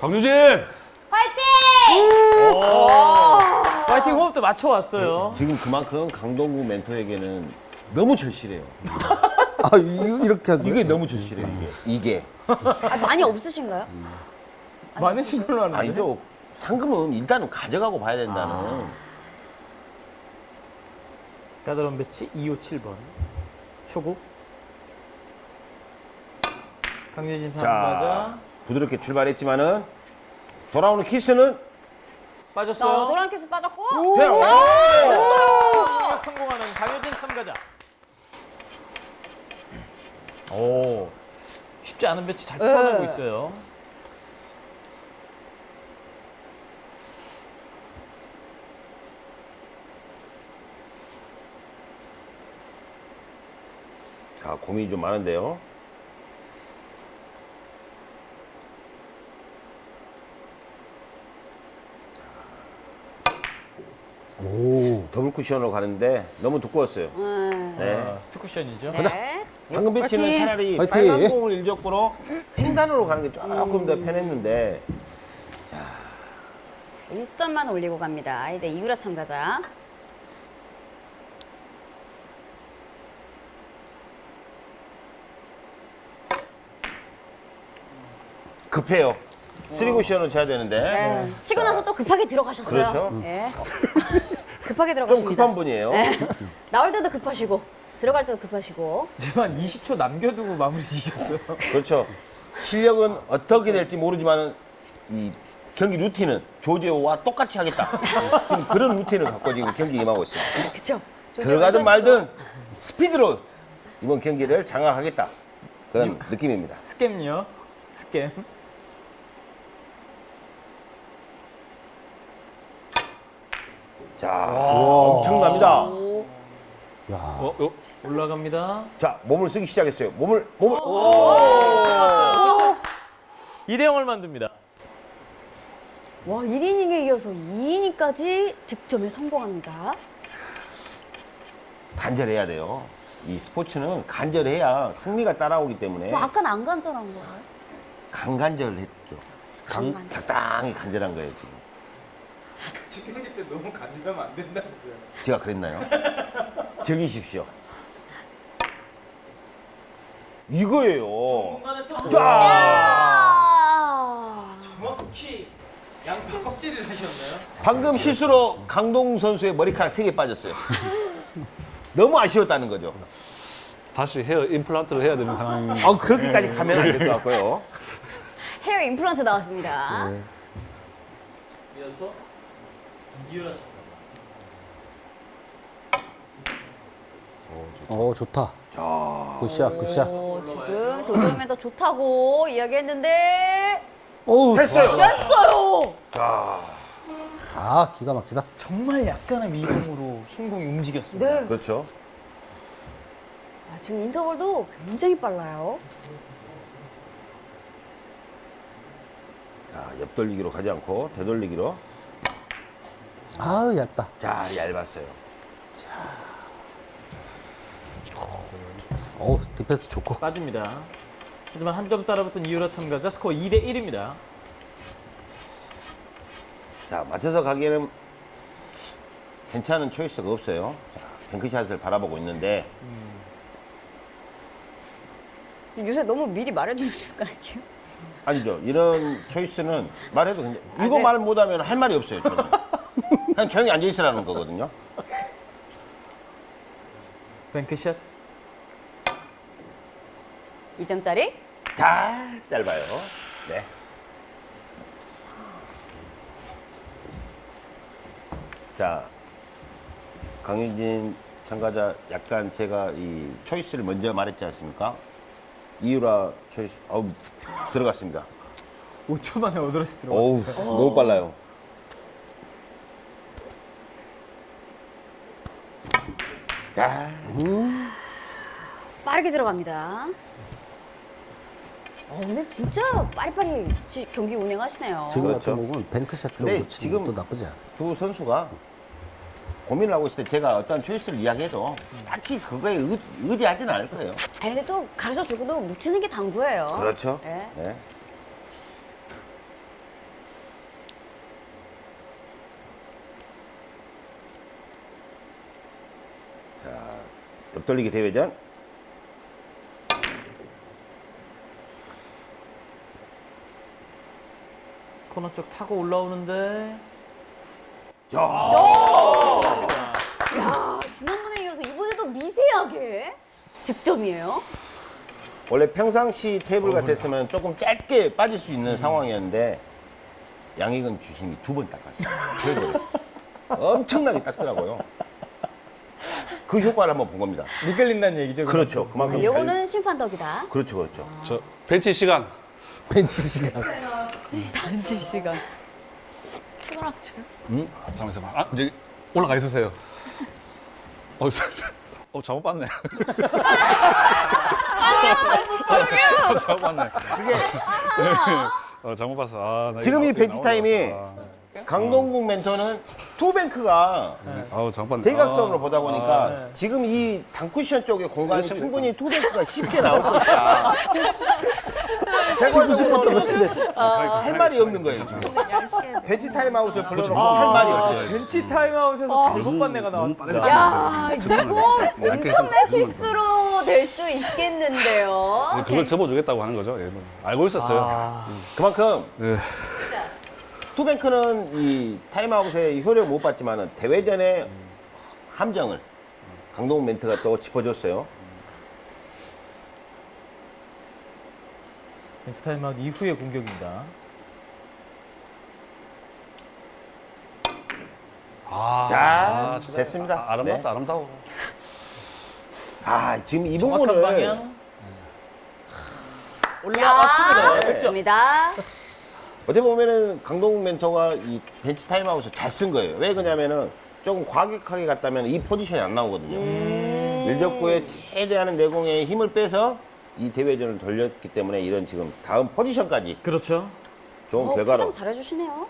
강유진! 화이팅! 파이팅 호흡도 맞춰왔어요. 지금 그만큼 강동구 멘토에게는 너무 절실해요. 아, 이- 이렇게 하고. 이게 너무 절실해요, 이게. 이게. 아, 많이 없으신가요? 많으신 걸로 아는데. 아니죠. 상금은 일단은 가져가고 봐야 된다는. 까다로운 배치 257번. 초구. 강효진 자, 참가자. 부드럽게 출발했지만은 돌아오는 키스는 자, 빠졌어요. 노란 키스 빠졌고. 네, 오! 성공력 성공하는 강효진 참가자. 오, 쉽지 않은 배치 잘 풀어내고 네. 있어요. 자, 고민이 좀 많은데요. 오. 더블 쿠션으로 가는데 너무 두꺼웠어요. 음. 네. 아, 투쿠션이죠. 네. 방금 배치는! 차라리 화이팅! 빨간 공을 일적으로 횡단으로 가는 게 조금 더 편했는데 1점만 올리고 갑니다. 이제 이유라 참가자. 급해요. 쓰리 쿠션으로 쳐야 되는데 네. 치고 나서 또 급하게 들어가셨어요. 그렇죠. 네. 급하게 좀 들어가십니다. 급한 분이에요. 네. 나올 때도 급하시고 들어갈 때도 급하시고. 하지만 20초 남겨두고 마무리 시켰어요. 그렇죠. 실력은 어떻게 될지 모르지만 이 경기 루틴은 조지오와 똑같이 하겠다. 지금 그런 루틴을 갖고 지금 경기 임하고 있습니다. 그렇죠. 들어가든 말든 스피드로 이번 경기를 장악하겠다. 그런 느낌입니다. 스캠요. 스캠. 자, 엄청납니다. 어, 어, 올라갑니다. 자, 몸을 쓰기 시작했어요. 몸을 몸을 2대 0을 만듭니다. 와, 1이닝에 이어서 2이닝까지 득점에 성공합니다. 간절해야 돼요. 이 스포츠는 간절해야 승리가 따라오기 때문에 뭐 아까는 안 간절한 거예요? 강간절했죠. 강, 강간절. 적당히 간절한 거예요 지금. 축구기 때 너무 간지나면 안 된다면서요. 제가 그랬나요? 즐기십시오. 이거예요. 정확히 양파 껍질을 하셨나요? 방금 실수로 강동 선수의 머리카락 3개 빠졌어요. 너무 아쉬웠다는 거죠. 다시 헤어 임플란트를 해야 되는 상황. 아, 그렇게까지 가면 안 될 것 같고요. 헤어 임플란트 나왔습니다. 이어서 이유라 참가. 어, 좋다. 자, 굿샷, 굿샷. 오, 지금 조조면 더 좋다고 이야기했는데 어우, 됐어요. 됐어요. 자, 아, 기가 막히다. 정말 약간의 미동으로 흰 공이 움직였습니다. 네. 그렇죠. 아, 지금 인터벌도 굉장히 빨라요. 자, 옆돌리기로 가지 않고 되돌리기로. 아우, 얇다. 자, 얇았어요. 어우, 디펜스 좋고. 빠집니다. 하지만 한 점 따라붙은 이유라 참가자 스코어 2대 1입니다. 자, 맞춰서 가기에는 괜찮은 초이스가 없어요. 자, 뱅크샷을 바라보고 있는데 요새 너무 미리 말해주시는 거 아니에요? 아니죠. 이런 초이스는 말해도 굉장히 아, 이거 네. 말 못하면 할 말이 없어요. 저는. 그냥 조용히 앉아 있으라는 거거든요. 뱅크샷. 2점짜리? 자, 짧아요. 네. 자, 강효진 참가자 약간 제가 이 초이스를 먼저 말했지 않습니까? 이유라 초이스, 어우, 들어갔습니다. 5초 만에 어드레스 들어갔어요. 어우, 너무 빨라요. 자, 빠르게 들어갑니다. 어, 근데 진짜 빠리빠리 지- 경기 운행하시네요. 지금 그렇죠. 같은 경우는 뱅크샷 근데 쪽으로 치는 지금- 것도 나쁘지 않아. 두 선수가 고민을 하고 있을 때 제가 어떤 초이스를 이야기해도 딱히 그거에 의지하지는 않을 거예요. 아니, 가르쳐 주고도 묻히는 게 당구예요. 그렇죠. 네. 네. 자, 옆돌리기 대회전. 코너 쪽 타고 올라오는데 야. 미세하게 득점이에요. 원래 평상시 테이블 같았으면 조금 짧게 빠질 수 있는 상황이었는데 양익은 주심이 두 번 닦았어요. 테이블을. 엄청나게 닦더라고요. 그 효과를 한번 본 겁니다. 미끌린다는 얘기죠. 그렇죠. 그만큼 잘- 요거는 심판 덕이다. 그렇죠, 그렇죠. 저 벤치 시간. 벤치 시간. 단지 시간. 피곤하죠. 음? 아, 잠깐만 있어봐. 아, 이제 올라가 있으세요. 어, 어 잘못 봤네. 어, 잘못 봤네. 어, 잘못 봤어. 아, 나 지금 이 벤치 타임이. 강동국 멘토는 투뱅크가 아우 잘못 봤네. 대각선으로 아, 보다 보니까 지금 이 단쿠션 쪽에 공간이. 충분히 투뱅크가 쉽게 나올 것이다. 치고 싶었던 거 치네. 할 말이 없는 거예요, 지금. 벤치 타임아웃을 불러놓고 할 말이 없어요. 벤치 타임아웃에서 잘못 봤네가 나왔습니다. 야, 이거 엄청난 좀 실수로 될 수 있겠는데요. 이제 그걸 접어주겠다고 하는 거죠. 예, 뭐. 알고 있었어요. 아, 그만큼 네. 투뱅크는 이 타임아웃의 효력을 못 봤지만 대회전의 함정을 강동국 멘토가 또 짚어줬어요. 벤치 타임아웃 이후의 공격입니다. 아, 자, 진짜 됐습니다. 아, 아름답다, 네. 아름다워. 아, 지금 이 부분을 방향. 야, 올라왔습니다. 좋습니다. 어떻게 보면은 강동국 멘토가 이 벤치 타임아웃을 잘 쓴 거예요. 왜 그러냐면은 조금 과격하게 갔다면 이 포지션이 안 나오거든요. 1적구에 최대한 내공에 힘을 빼서 이 대회전을 돌렸기 때문에 이런 지금 다음 포지션까지 그렇죠. 좋은 어, 결과로 잘해주시네요.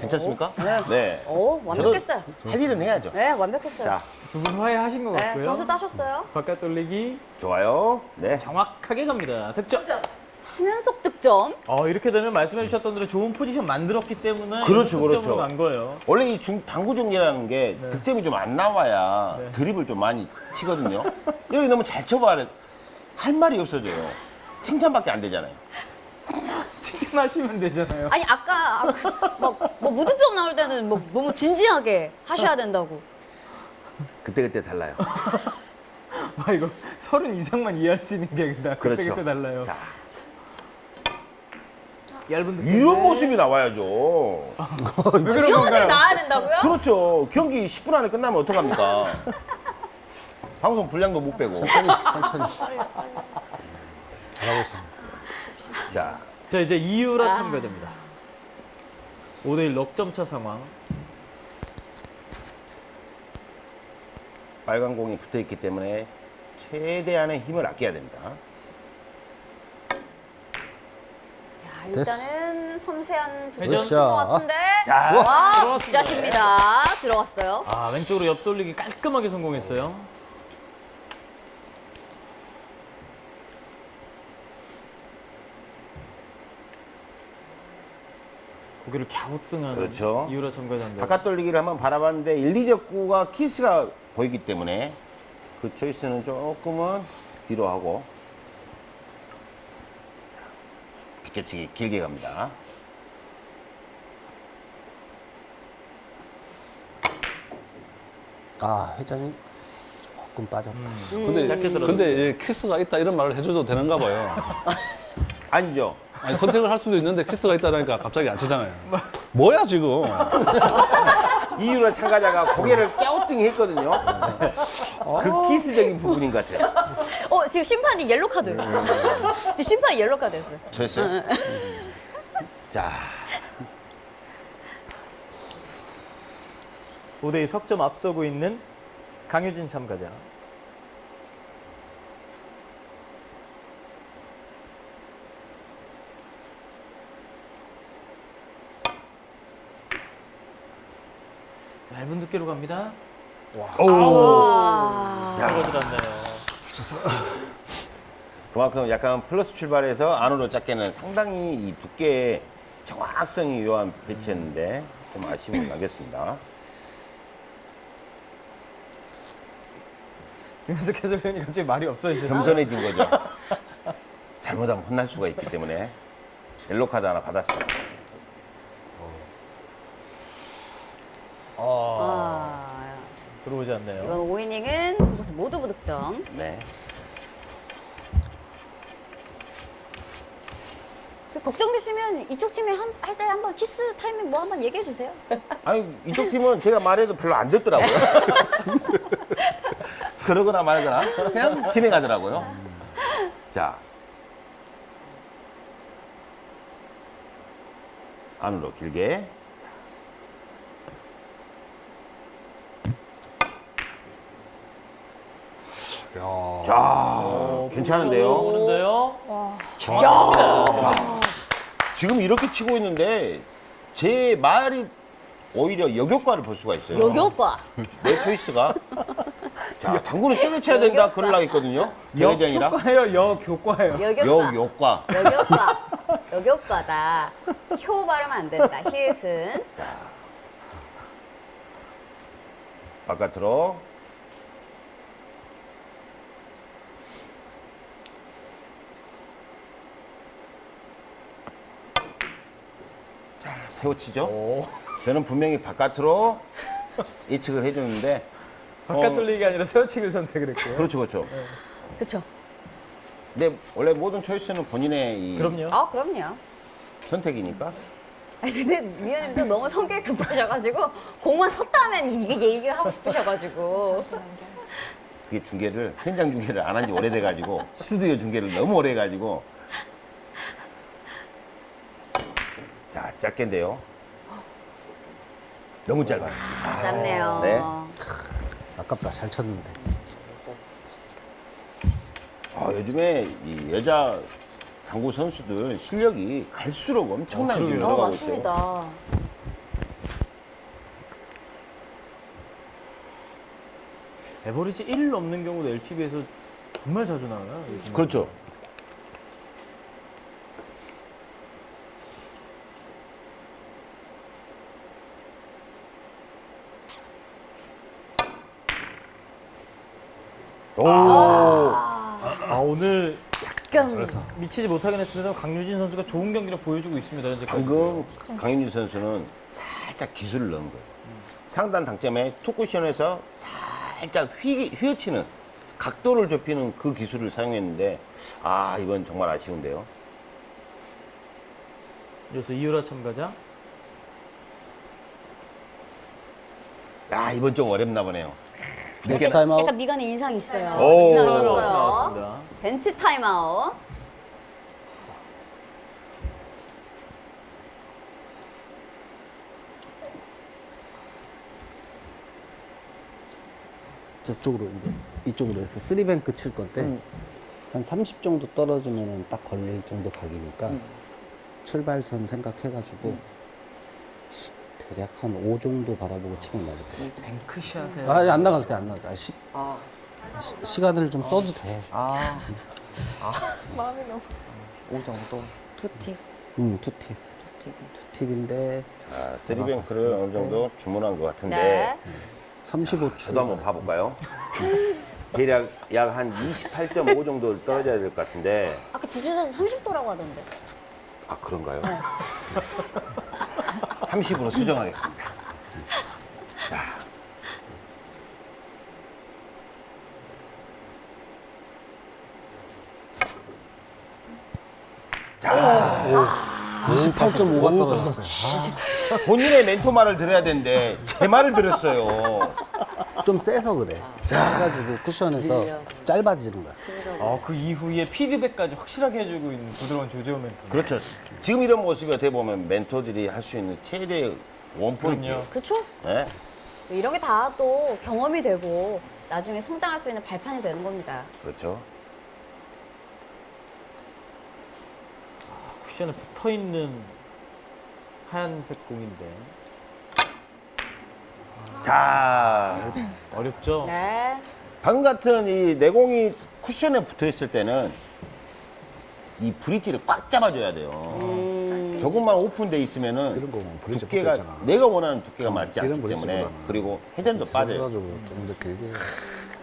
괜찮습니까? 네. 오, 완벽했어요. 할 일은 해야죠. 네, 완벽했어요. 자, 두 분 화해하신 것 네, 같고요. 점수 따셨어요. 바깥 돌리기 좋아요. 네. 정확하게 갑니다. 득점. 3연속 득점. 어, 이렇게 되면 말씀해 주셨던 대로 좋은 포지션 만들었기 때문에 그렇죠, 득점으로 그렇죠. 간 거예요. 원래 이 중, 당구 중계라는 게 네. 득점이 좀 안 나와야 네. 드립을 좀 많이 치거든요. 이렇게 너무 잘 쳐봐야 할 말이 없어져요. 칭찬밖에 안 되잖아요. 칭찬하시면 되잖아요. 아니 아까 아, 막, 뭐 무득점 나올 때는 뭐 너무 진지하게 하셔야 된다고. 그때 그때 달라요. 아, 이거 서른 이상만 이해할 수 있는 게 그때 그렇죠. 그때 달라요. 자, 얇은 득점. 이런 모습이 나와야죠. 왜 그런 이런 모습이? 나와야 된다고요? 그렇죠. 경기 10분 안에 끝나면 어떡합니까? 방송 분량도 못 빼고. 천천히, 천천히. 잘하고 있습니다. 자, 자, 이제 이유라 아. 참가자입니다. 5대1 넉점 차 상황. 빨간 공이 붙어 있기 때문에 최대한의 힘을 아껴야 됩니다. 자, 일단은 섬세한 회전. 부분인 것 같은데. 자, 와, 들어왔습니다. 굿샷입니다. 들어갔어요. 아, 왼쪽으로 옆 돌리기 깔끔하게 성공했어요. 고개를 갸우뚱하는 그렇죠. 이유라 참가자인데 바깥 돌리기를 한번 바라봤는데 1, 2적구가 키스가 보이기 때문에 그 초이스는 조금은 뒤로 하고 자, 비껴치기 길게 갑니다. 아, 회전이 조금 빠졌다. 근데, 짧게 들어줬어요. 근데 이제 키스가 있다 이런 말을 해줘도 되는가 봐요. 아니죠. 아니, 선택을 할 수도 있는데 키스가 있다니까 갑자기 안 치잖아요. 뭐야, 지금? 이유라 참가자가 고개를 깨우뚱이 했거든요. 그 키스적인 부분인 것 같아요. 어, 지금 심판이 옐로 카드. 지금 심판이 옐로 카드였어요. 됐어요. 자, 5대2 석점 앞서고 있는 강효진 참가자 얇은 두께로 갑니다 와. 떨어지었네요 그만큼 약간 플러스 출발해서 안으로 작게는 상당히 이 두께의 정확성이 요한 배치였는데 좀 아쉬움을 남겼습니다. 김현석 해설위원이 갑자기 말이 없어지셨어요. 겸손해진 거죠. 잘못하면 혼날 수가 있기 때문에 옐로 카드 하나 받았습니 다. 아, 들어오지 않네요. 이번 5이닝은 두 선수 모두 무득점. 네. 걱정되시면 이쪽 팀이 할때 한번 키스 타이밍 뭐 한번 얘기해 주세요. 아니 이쪽 팀은 제가 말해도 별로 안 듣더라고요. 그러거나 말거나 그냥 진행하더라고요. 자 안으로 길게 자 괜찮은데요. 오는데요. 정확합니다. 지금 이렇게 치고 있는데 제 말이 오히려 역효과를 볼 수가 있어요. 여교과. 내 초이스가 자 당구는 세게 쳐야 된다 역효과. 그러려고 했거든요. 대회장이라 역효과예요, 역효과예요. 여교과. 역효과. 여교과. 여교과다. 효 발음 안 된다. 히읗은. 바깥으로 세워치죠 오. 저는 분명히 바깥으로 예측을 해줬는데 바깥 어. 돌리기가 아니라 세워치기를 선택을 했고요. 그렇죠 그렇죠 그쵸. 근데 원래 모든 초이스는 본인의 이 그럼요. 아, 그럼요. 선택이니까 아니, 근데 위원님도 너무 성격이 급하셔가지고 공만 섰다면 이게 얘기를 하고 싶으셔가지고. 그게 중계를 현장 중계를 안 한 지 오래돼가지고 스튜디오 중계를 너무 오래 해가지고 자 짧게인데요 너무 짧아요 아, 짧네요. 네. 아깝다. 잘 쳤는데. 아, 요즘에 이 여자 당구 선수들 실력이 갈수록 엄청나게 어, 좀 그러게요. 어, 늘어가고 있어요. 맞습니다. 에버리지 1 넘는 경우도 LPB에서 정말 자주 나와요. 요즘에. 그렇죠. 오, 아, 오늘 약간 잘했어. 미치지 못하긴 했습니다. 강유진 선수가 좋은 경기를 보여주고 있습니다. 현재 방금 강윤희 선수는 살짝 기술을 넣은 거예요. 상단 당점에 투쿠션에서 살짝 휘, 휘어치는 각도를 좁히는 그 기술을 사용했는데 아 이건 정말 아쉬운데요. 그래서 이유라 참가자. 아 이번 좀 어렵나 보네요. 벤치 타임아웃. 약간 미간에 인상이 있어요. 오. 나왔습니다. 벤치 타임아웃. 저쪽으로 이제 이쪽으로 해서 쓰리뱅크 칠 건데 한30 정도 떨어지면은 딱 걸릴 정도 각이니까 출발선 생각해가지고 대략 한 5 정도 바라보고 치면 맞을 거예요. bank shot에 아니 안 나가도 돼 안 나가도 돼. 아, 시, 시, 시간을 좀 써도 돼. 아. 아. 마음이 너무. 5 정도. 투팁. 음 투팁 투팁이. 투팁인데 자, three bank를 어느 정도 주문한 것 같은데 네. 35초. 저도 한번 봐볼까요? 대략 약 한 28.5 정도 떨어져야 될 것 같은데 아까 두 주에서 30도라고 하던데. 아 그런가요? 30으로 수정하겠습니다. 자. 자, 28.5가 떨어졌어. 본인의 멘토 말을 들어야 되는데 제 말을 들었어요. 좀 세서 그래. 해가지고 쿠션에서 짧아지는 거야. 어, 그 이후에 피드백까지 확실하게 해주고 있는 부드러운 조재호 멘토. 그렇죠. 지금 이런 모습이 어떻게 보면 멘토들이 할 수 있는 최대 원포인트. 그렇죠? 네? 이런 게 다 또 경험이 되고 나중에 성장할 수 있는 발판이 되는 겁니다. 그렇죠. 쿠션에 붙어 있는 하얀색 공인데 자, 어렵죠. 네. 방금 같은 이 내공이 쿠션에 붙어 있을 때는 이 브릿지를 꽉 잡아줘야 돼요. 음, 조금만 오픈돼 있으면은 두께가. 내가 원하는 두께가 맞지 이런 않기 때문에. 그리고 회전도 빠져요. 더 길게.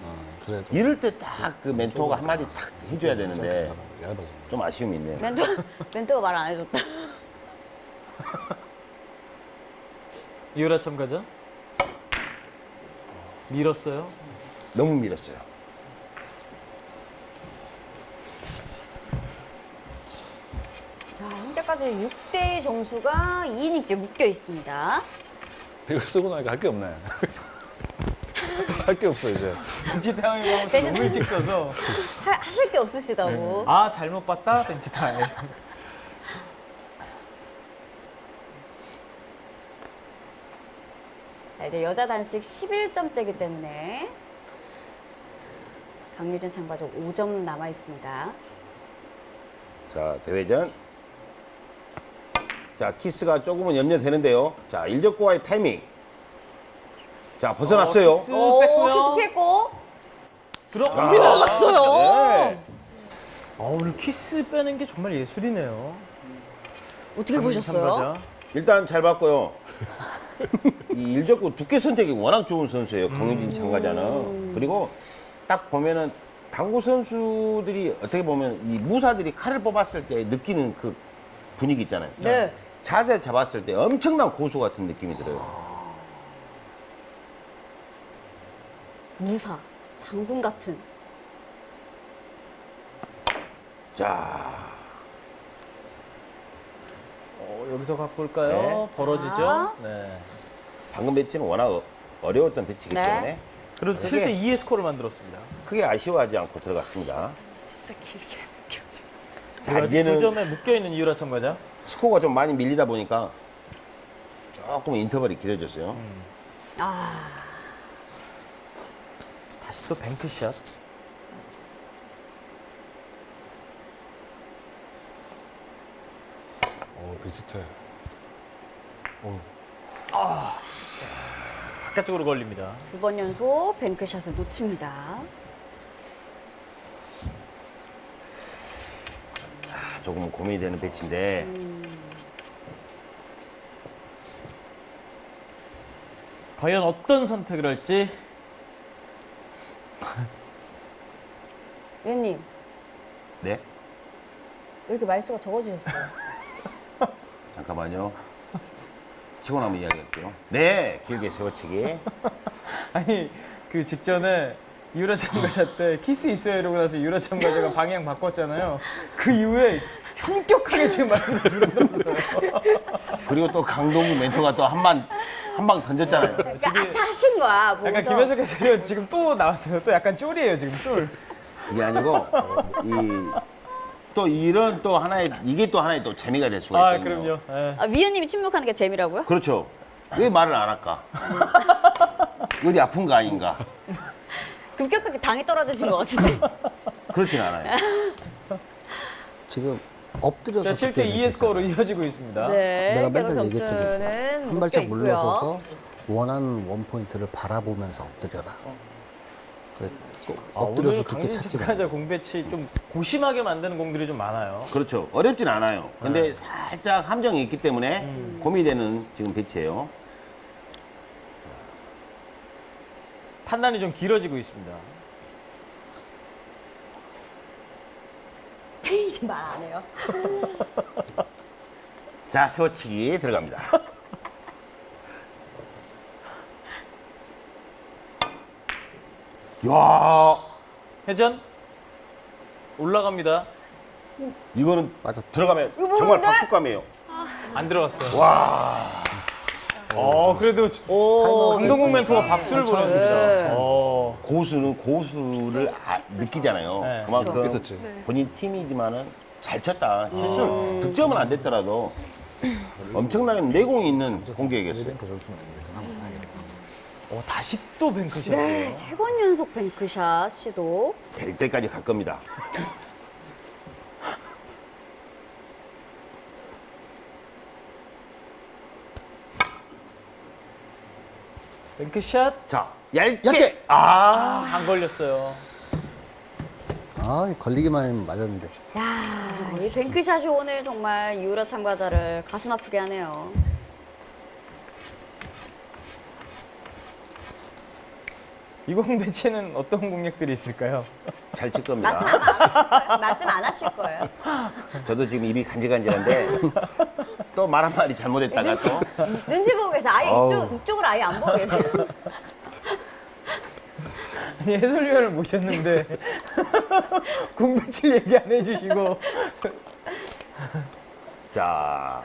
어, 그래. 좀 이럴 때 딱 그 멘토가 한마디 탁 해줘야 되는데. 좀 아쉬움이 있네요. 멘토 멘토가 말 안 해줬다. 이유라 참가자. 밀었어요. 너무 밀었어요. 자 현재까지 6대 점수가 2이닝째 묶여 있습니다. 이거 쓰고 나니까 할 게 없네. 할 게 없어 이제. 벤치 대신- 너무 일찍 써서 하, 하실 게 없으시다고. 아 잘못 봤다 벤치 타임. 자 이제 여자 단식 11점째이기 때문에 강유진 참가자 5점 남아 있습니다. 자, 대회전. 자, 키스가 조금은 염려되는데요. 자, 일적구와의 타이밍. 자, 벗어났어요. 어, 키스 오 뺐고요. 키스 피했고 들어갑니다. 들어갔어요. 네. 아, 오늘 키스 빼는 게 정말 예술이네요. 어떻게 보셨어요? 일단 잘 봤고요. 이 일적고 두께 선택이 워낙 좋은 선수예요. 강유진 참가자는. 그리고 딱 보면은 당구 선수들이 어떻게 보면 이 무사들이 칼을 뽑았을 때 느끼는 그 분위기 있잖아요. 네. 자세 잡았을 때 엄청난 고수 같은 느낌이 들어요. 무사 장군 같은. 자, 어, 여기서 갖고 올까요? 네. 벌어지죠? 자. 네. 방금 배치는 워낙 어- 어려웠던 배치이기 네. 때문에 그래도 그게- 7대 2의 스코어를 만들었습니다. 크게 아쉬워하지 않고 들어갔습니다. 자, 자, 이제는 두 이제는 점에 묶여 있는 이유라 참가자. 스코어가 좀 많이 밀리다 보니까 조금 인터벌이 길어졌어요. 아 다시 또 뱅크샷. 비슷해. 어, 바깥쪽으로 걸립니다. 두 번 연속 뱅크샷을 놓칩니다. 아, 조금 고민이 되는 배치인데 과연 어떤 선택을 할지 위원님 네 왜 이렇게 말수가 적어주셨어요? 잠깐만요. 치고 나면 이야기할게요. 네 길게 세워치기. 아니 그 직전에 이유라 참가자 때 키스 있어요 이러고 나서 이유라 참가자가 방향 바꿨잖아요. 그 이후에 현격하게 지금 말씀을 줄여들었어요. 그리고 또 강동구 멘토가 또 한방 한방 던졌잖아요. 그러니까 아차 하신 거야. 약간 보고서. 김현석 해설위원 지금 또 나왔어요. 또 약간 쫄이에요 지금 쫄. 이게 아니고 이 또 이런 또 하나의 이게 또 하나의 또 재미가 될 수가 아 있거든요. 그럼요. 예. 아, 위원님이 침묵하는 게 재미라고요? 그렇죠. 왜 말을 안 할까? 어디 아픈 거 아닌가? 급격하게 당이 떨어지신 것 같은데. 그렇진 않아요. 지금 엎드려서 자 7대 스피드를 2의 스코어로 이어지고 있습니다. 네. 내가 맨날 얘기했거든. 한 묶여 발짝 있고요. 물러서서 원하는 원 포인트를 바라보면서 엎드려라. 아, 엎드려서 오늘 두께 찾지 마. 참가자 공배치 좀 고심하게 만드는 공들이 좀 많아요. 그렇죠. 어렵진 않아요. 근데 살짝 함정이 있기 때문에 고민되는 지금 배치예요. 판단이 좀 길어지고 있습니다. 이제 말안 해요. 자, 세워치기 들어갑니다. 야, 회전 올라갑니다. 이거는 맞아. 들어가면 이거 정말? 박수감이에요. 안 들어갔어요. 와, 어 그래도 오, 강동국 멘토가 박수를 네. 보냅니다. 어. 고수는 고수를 아- 느끼잖아요. 네. 그만큼 있었지. 본인 팀이지만은 잘 쳤다. 실수, 득점은 안 됐더라도 엄청나게 내공이 있는 공격이었어요. 어, 다시 또 뱅크샷이에요. 네, 세 번 연속 뱅크샷 시도. 될 때까지 갈 겁니다. 뱅크샷 자, 얇게. 얇게! 아, 안 걸렸어요. 아, 걸리기만 하면 맞았는데. 야, 이 뱅크샷이 오늘 정말 유라 참가자를 가슴 아프게 하네요. 이공 배치는 어떤 공략들이 있을까요? 잘 칠 겁니다. 안 하실. 말씀 안 하실 거예요. 저도 지금 입이 간질간질한데 또 말 한마디 잘못했다가 또 눈치 보고 계세요. 아예 어우. 이쪽, 이쪽으로 아예 안 보고 계세요. 아니 해설위원을 모셨는데 공 배치를 얘기 안 해주시고 자.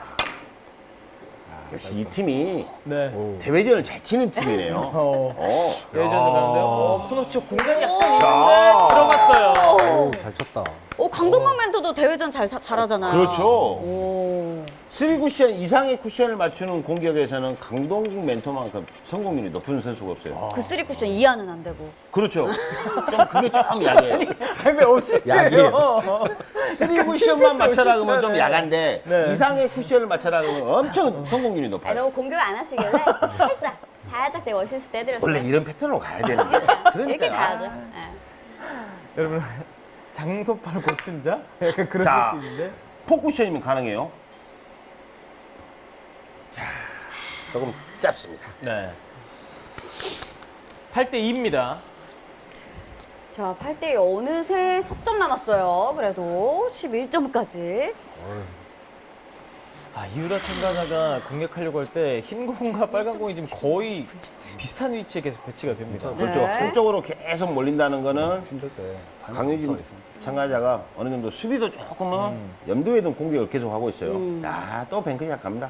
역시 이 팀이 네. 대회전을 잘 치는 팀이네요. 어, 어. 예전에 가는데요. 어, 코너 쪽 공간이 약간 있는데 자. 들어갔어요. 오, 잘 쳤다. 오, 강동원 멘토도 대회전 잘, 잘하잖아요. 그렇죠. 오. 3 쿠션 이상의 쿠션을 맞추는 공격에서는 강동국 멘토만큼 성공률이 높은 선수가 없어요. 그 쓰리 쿠션 이하는 안 되고. 그렇죠. 좀 그게 좀 약해요. 아니 왜 어시스트예요? 3 쿠션만 맞춰라 그러면 좀 네. 약한데 네. 이상의 쿠션을 맞춰라 그러면 엄청 성공률이 아니, 높아요. 너무 공격을 안 하시길래 살짝, 살짝 제가 어시스트 해드렸어요. 원래 이런 패턴으로 가야 되는데. 그러니까 이렇게 가야죠. 아, 예. 여러분 장소팔 고춘자? 약간 그런 자. 느낌인데. 포쿠션이면 가능해요. 자, 조금 짧습니다. 네. 8대 2입니다. 자, 8대 어느새 석점 남았어요. 그래도 11점까지. 아 이유라 참가자가 공략하려고 할 때 흰 공과 빨간 공이 지금 거의 비슷한 위치에 계속 배치가 됩니다. 그렇죠. 네. 한쪽으로 계속 몰린다는 거는 강유진 참가자가 어느 정도 수비도 조금은 염두에 둔 공격을 계속 하고 있어요. 음. 자, 또 뱅크샷 갑니다.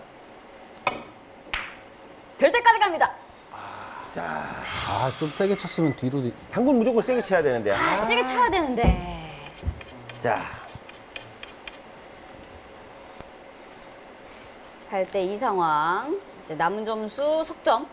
될 때까지 갑니다. 자, 아, 좀 세게 쳤으면 뒤로. 뒤- 당근 무조건 세게 쳐야 되는데. 아, 아, 세게 쳐야 되는데. 자, 8대 2 상황. 이제 남은 점수 석점.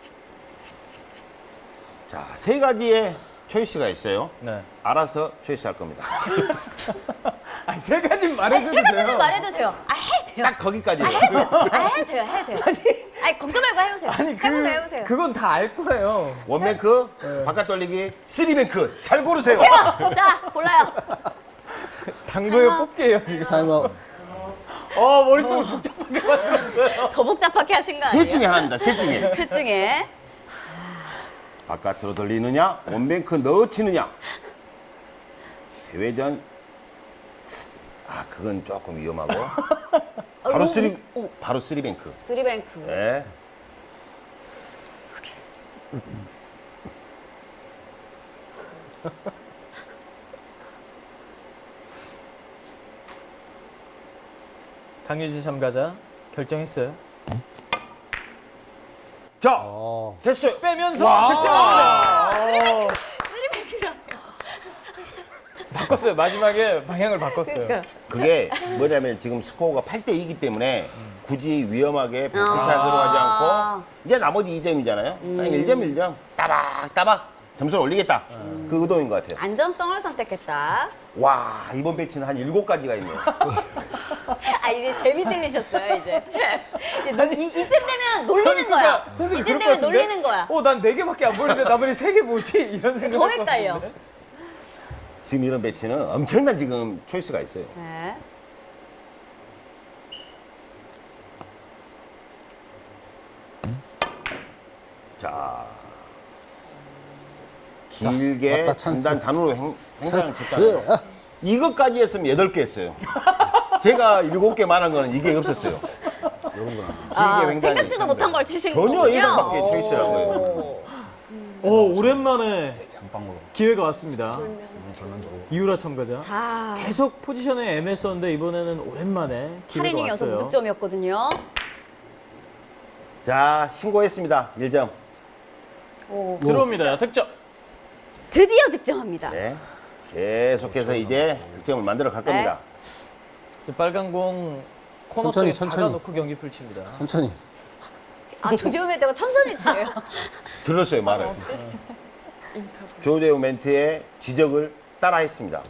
자, 세 가지의 choice가 있어요. 네. 알아서 choice 할 겁니다. 아니 세 가지 아니, 말해줘도 세 가지는 돼요. 말해도 돼요. 아, 해도 돼요. 딱 거기까지. 아, 해도 돼요. 아, 해도 돼요. 해도 돼요. 아니, 걱정 말고 해보세요. 아니 그 해보세요, 해보세요. 그건 다 알 거예요. one bank, 바깥 돌리기, three bank. 잘 고르세요. 자, 골라요. 당구에 뽑게요 지금. 타임아웃. 어 머릿속을 복잡하게 만들었어요. 더 복잡하게 하신 거 아니에요? 셋 중에 하나입니다. 셋 중에. 셋 중에. 바깥으로 돌리느냐, one bank 넣어치느냐. 대회전. 아, 그건 조금 위험하고. 바로 어, three, 어. 바로 three bank. three bank. 네. 강유진 참가자 결정했어요. 자, 어, 됐어요. 빼면서 와. 득점합니다. 바꿨어요. 마지막에 방향을 바꿨어요. 그러니까. 그게 뭐냐면 지금 스코어가 8대 2이기 때문에 굳이 위험하게 아. 음. 100샷으로 하지 않고 이제 나머지 2점이잖아요. 그냥 1점 1점 따박 따박 점수를 올리겠다. 음. 그 의도인 것 같아요. 안전성을 선택했다. 와 이번 배치는 한 7가지가 있네요. 아 이제 재미 들리셨어요 이제. 이제 놀- 이, 이쯤 되면 놀리는 거야. 선수가 이쯤 되면? 놀리는 거야. 어, 난 네 개밖에 안 보이는데 나머지 세 개 뭐지? 이런 생각. 더 헷갈려. 지금 이런 배치는 엄청난 지금 초이스가 있어요. 네. 자 길게. 단단 단으로 행, 찬스. 쳤잖아요. 이것까지 했으면 8개 했어요. 제가 7개 말한 거는 이게 없었어요. 아, 길게 횡단이 생각지도. 못한 걸 치신 전혀 거군요. 예상밖의 초이스란 거예요. 오. 오, 오랜만에 기회가 왔습니다. 전반적으로 이유라 참가자. 자, 계속 포지션에 애매했었는데 이번에는 오랜만에 기회가 8이닝 연속 왔어요. 무득점이었거든요. 자 신고했습니다. 1점. 오. 들어옵니다. 득점. 드디어 득점합니다. 네. 계속해서 이제 득점을 만들어 갈 겁니다. 저 빨간 공 코너 천천히, 쪽에 천천히. 박아놓고 경기 펼칩니다. 천천히. 아, 조지호 멘트가 천천히 치래요. 들었어요 말을. 조재호 멘트의 지적을 따라 했습니다.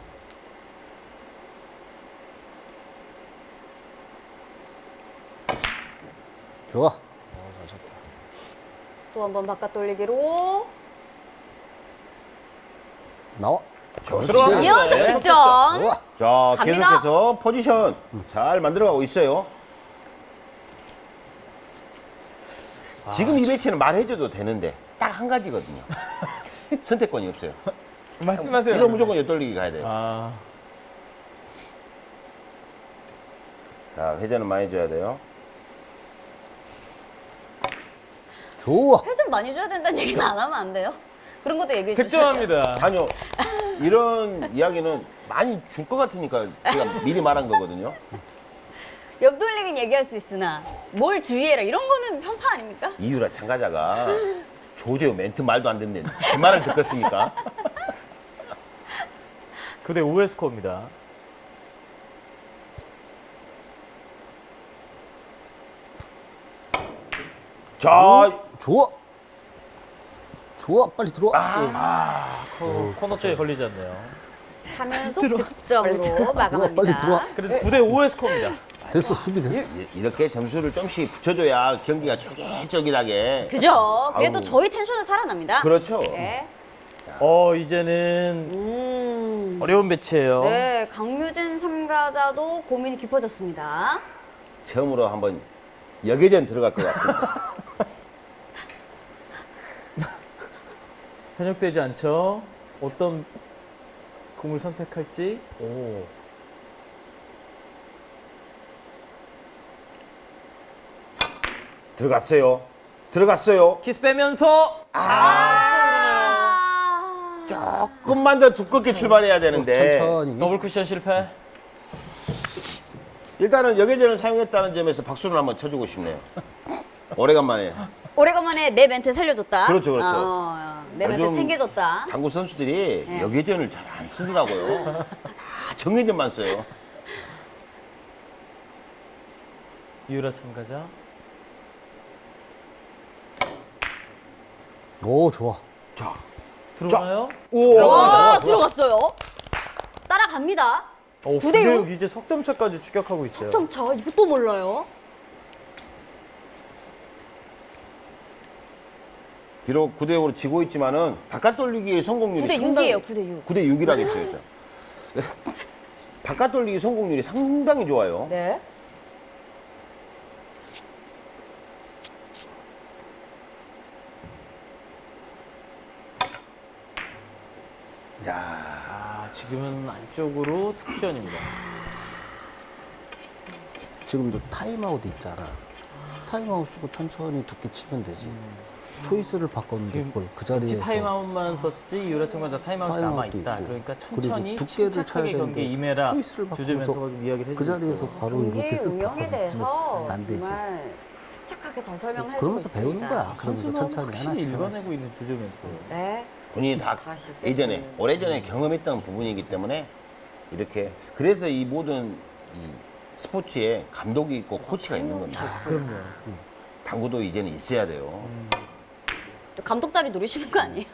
좋아. 또 한 번 바깥 돌리기로. 나와. 드디어 네. 득점. 좋아. 자 갑니다. 계속해서 포지션 잘 만들어가고 있어요. 지금 이 배치는 말해줘도 되는데 딱 한 가지거든요. 선택권이 없어요. 말씀하세요. 이거 무조건 옆돌리기 가야 돼요. 아, 자, 회전은 많이 줘야 돼요. 좋아. 회좀 많이 줘야 된다는 얘기는 안 하면 안 돼요? 그런 것도 얘기해 돼요. 득점합니다. 아니요. 이런 이야기는 많이 줄 것 같으니까 제가 미리 말한 거거든요. 옆 돌리긴 얘기할 수 있으나 뭘 주의해라 이런 거는 편파 아닙니까? 이유라 참가자가 조재호 멘트 말도 안 듣는 제 말을 듣겠습니까? 9대 5의 스코어입니다. 자, 좋아. 좋아. 빨리 들어와. 코, 코너 쪽에 걸리지 않네요. 3연속 득점으로 마감합니다. 빨리 들어와. 그래도 9대 5의 스코어입니다. 됐어. 수비 됐어. 이- 이렇게 점수를 좀씩 붙여줘야 경기가 쫄깃쫄깃하게. 그죠? 그래도 아우. 저희 텐션은 살아납니다. 그렇죠. 네. 어, 이제는 음. 어려운 배치예요. 네, 강유진 참가자도 고민이 깊어졌습니다. 처음으로 한번 여계전 들어갈 것 같습니다. 편육되지 않죠? 어떤 공을 선택할지. 오. 들어갔어요. 들어갔어요. 키스 빼면서 아. 조금만 더 두껍게 출발해야 되는데 천천히. 더블 쿠션 실패. 일단은 역회전을 사용했다는 점에서 박수를 한번 쳐주고 싶네요. 오래간만에 오래간만에 내 멘트 살려줬다. 그렇죠, 그렇죠. 어, 내 멘트 챙겨줬다. 당구 선수들이 네. 역회전을 잘 안 쓰더라고요. 다 정회전만 써요. 이유라 참가자. 오, 좋아. 자, 들어가나요? 오, 와, 들어갔어요. 따라갑니다. 오, 구대 9대 육. 6 이제 석점차까지 추격하고 있어요. 점차 이것도 몰라요. 비록 9대 5로 지고 있지만은 바깥 돌리기의 성공률이 9대 6이에요, 9대 6. 9대 6이라고 했어요. 저. 바깥 돌리기 성공률이 상당히 좋아요. 네. 지금은 안쪽으로 투쿠션입니다. 지금도 타임아웃 있잖아. 타임아웃 쓰고 천천히 두께 치면 되지. choice를 바꿨는데 그걸 그 자리에서 타임아웃만 썼지 참가자 타임아웃이 남아 타임아웃도 있다. 있고. 그러니까 천천히 두께를 쳐야 되는데 임해라. 초이스를 이야기를 그 해주고 자리에서. 바로 이렇게 쓱 운영에 바꿔주면 대해서 안 되지. 정말 침착하게 잘 설명을 그러면서 배우는. 거야. 그러면서 천천히 하나씩 하나씩. 있는 조재 멘토. 네. 본인이 다 예전에 세팅을. 오래전에 경험했던 부분이기 때문에 이렇게 그래서 이 모든 이 스포츠에 감독이 있고 코치가 있는 겁니다. 그럼요. 당구도 이제는 있어야 돼요. 또 감독 자리 노리시는 거 아니에요?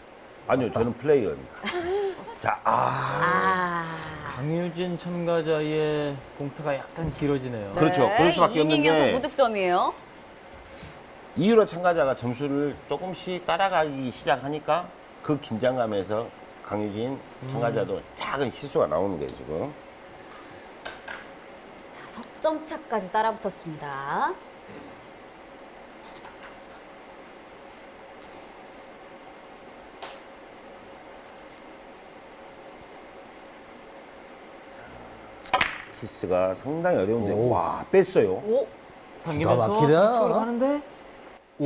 아니요, 저는 플레이어입니다. 자, 아, 아. 강유진 참가자의 공타가 약간 길어지네요. 그렇죠. 그럴 수밖에 없는 2이닝 게- 무득점이에요. 이유로 참가자가 점수를 조금씩 따라가기 시작하니까 그 긴장감에서 강유진 참가자도 작은 실수가 나오는 거예요, 지금. 석점 차까지 따라붙었습니다. 키스가 상당히 어려운데, 오. 와, 뺐어요. 오. 당기면서 막히다. 하는데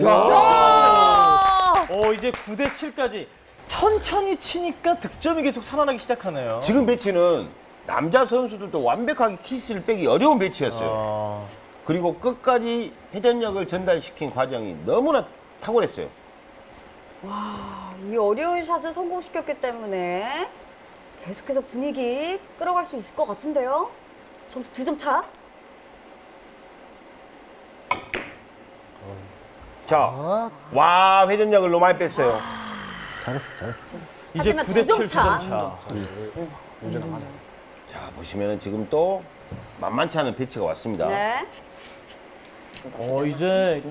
자, 아! 어 이제 9대 7까지 천천히 치니까 득점이 계속 살아나기 시작하네요. 지금 배치는 남자 선수들도 완벽하게 키스를 빼기 어려운 배치였어요. 어, 그리고 끝까지 회전력을 전달시킨 과정이 너무나 탁월했어요. 이 어려운 샷을 성공시켰기 때문에 계속해서 분위기 끌어갈 수 있을 것 같은데요. 점수 두 점 차. 자, 아, 와, 회전력을 너무 많이 뺐어요. 잘했어, 잘했어. 이제 하지만 9대 두점 7 차. 2점 차. 자, 보시면은 지금 또 만만치 않은 배치가 왔습니다. 네. 어 이제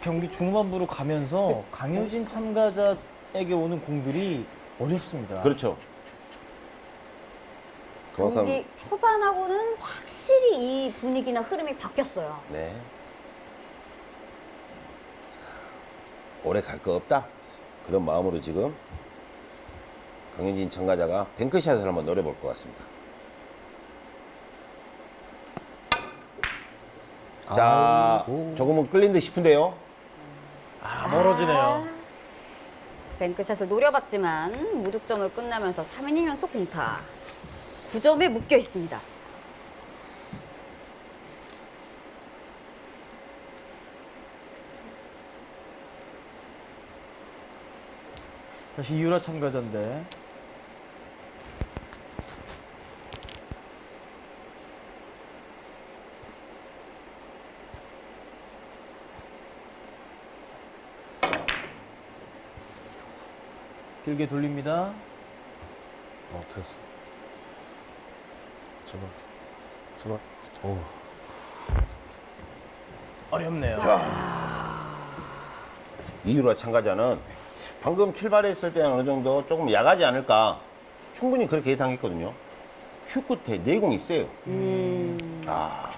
경기 중반부로 가면서 강유진 참가자에게 오는 공들이 어렵습니다. 그렇죠. 경기 초반하고는 확실히 이 분위기나 흐름이 바뀌었어요. 네. 오래 갈 거 없다. 그런 마음으로 지금 강윤진 참가자가 뱅크샷을 한번 노려볼 것 같습니다. 자, 아이고. 조금은 끌린 듯 싶은데요. 아, 멀어지네요. 뱅크샷을 노려봤지만 무득점을 끝나면서 3이닝 연속 공타. 9점에 묶여 있습니다. 다시 이유라 참가자인데. 길게 돌립니다. 어, 됐어. 제발. 제발. 오. 어렵네요. 이유라 참가자는 방금 출발했을 때는 어느 정도 조금 야가지 않을까 충분히 그렇게 예상했거든요. 큐 끝에 내공이 세요. 음, 아,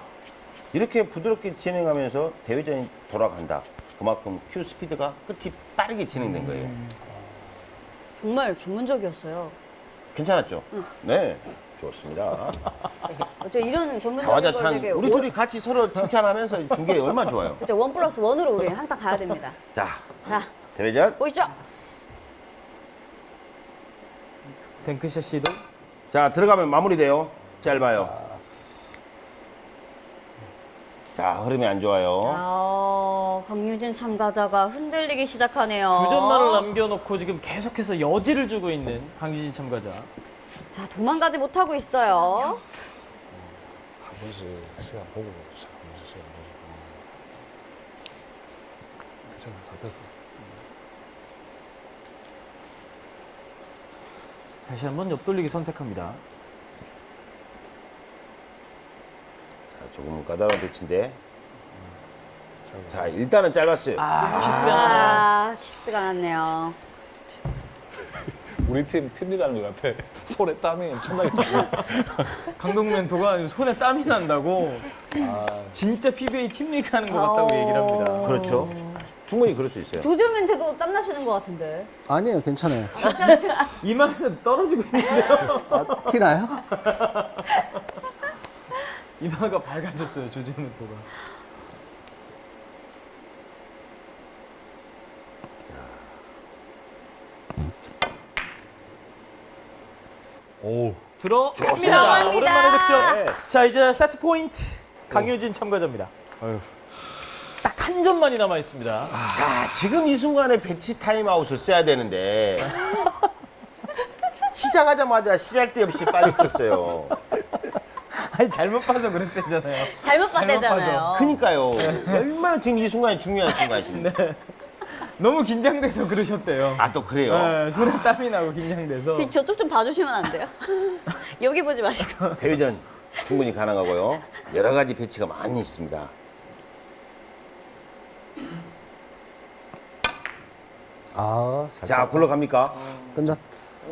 이렇게 부드럽게 진행하면서 대회전이 돌아간다. 그만큼 큐 스피드가 끝이 빠르게 진행된 거예요. 정말 전문적이었어요. 괜찮았죠? 네, 좋습니다. 저 이런 전문적인 걸 되게 우리 원- 둘이 같이 서로 칭찬하면서 준게 얼마나 좋아요. 그죠, 원 플러스 원으로 우리는 항상 가야 됩니다. 자, 자, 대회전. 보시죠. 뱅크샷 시도. 자, 들어가면 마무리돼요. 짧아요. 자, 흐름이 안 좋아요. 아, 강유진 참가자가 흔들리기 시작하네요. 두 점만을 남겨놓고 지금 계속해서 여지를 주고 있는 강유진 참가자. 자, 도망가지 못하고 있어요. 한 번씩 시간 보고 자, 한 번씩 시간 보고. 괜찮아, 잡혔어. 다시 한번 옆돌리기 선택합니다. 자, 조금 까다로운 배치인데. 잘 자, 일단은 짧았어요. 아, 키스가 나네요. 아, 키스가 났네요. 우리 팀 팀리라는 것 같아. 손에 땀이 엄청나게 나고. 강동 멘토가 손에 땀이 난다고 아, 진짜 PBA 팀리그 하는 것 같다고 얘기를 합니다. 그렇죠. 충분히 그럴 수 있어요. 조조멘트도 땀 나시는 것 같은데. 아니에요, 괜찮아요. 이마에서 떨어지고 있는데요. 아, 티나요? 이마가 밝아졌어요, 조지 멘토가. 오. 들어갑니다. 오랜만에 득점. 네. 자, 이제 세트 포인트. 강효진 참가자입니다. 아유. 딱 한 점만이 남아 있습니다. 자, 지금 이 순간에 벤치 타임아웃을 써야 되는데. 시작하자마자 시잘데 없이 빨리 썼어요. 아니 잘못 봐서 그랬대잖아요. 잘못 봤대잖아요. 그니까요. 얼마나 지금 이 순간이 중요한 순간이신데. 너무 긴장돼서 그러셨대요. 아, 또 그래요? 네, 손에 땀이 나고 긴장돼서. 저쪽 좀 봐주시면 안 돼요? 여기 보지 마시고. 대회전 충분히 가능하고요. 여러 가지 배치가 많이 있습니다. 아, 잘 자, 굴러갑니까? 끝났.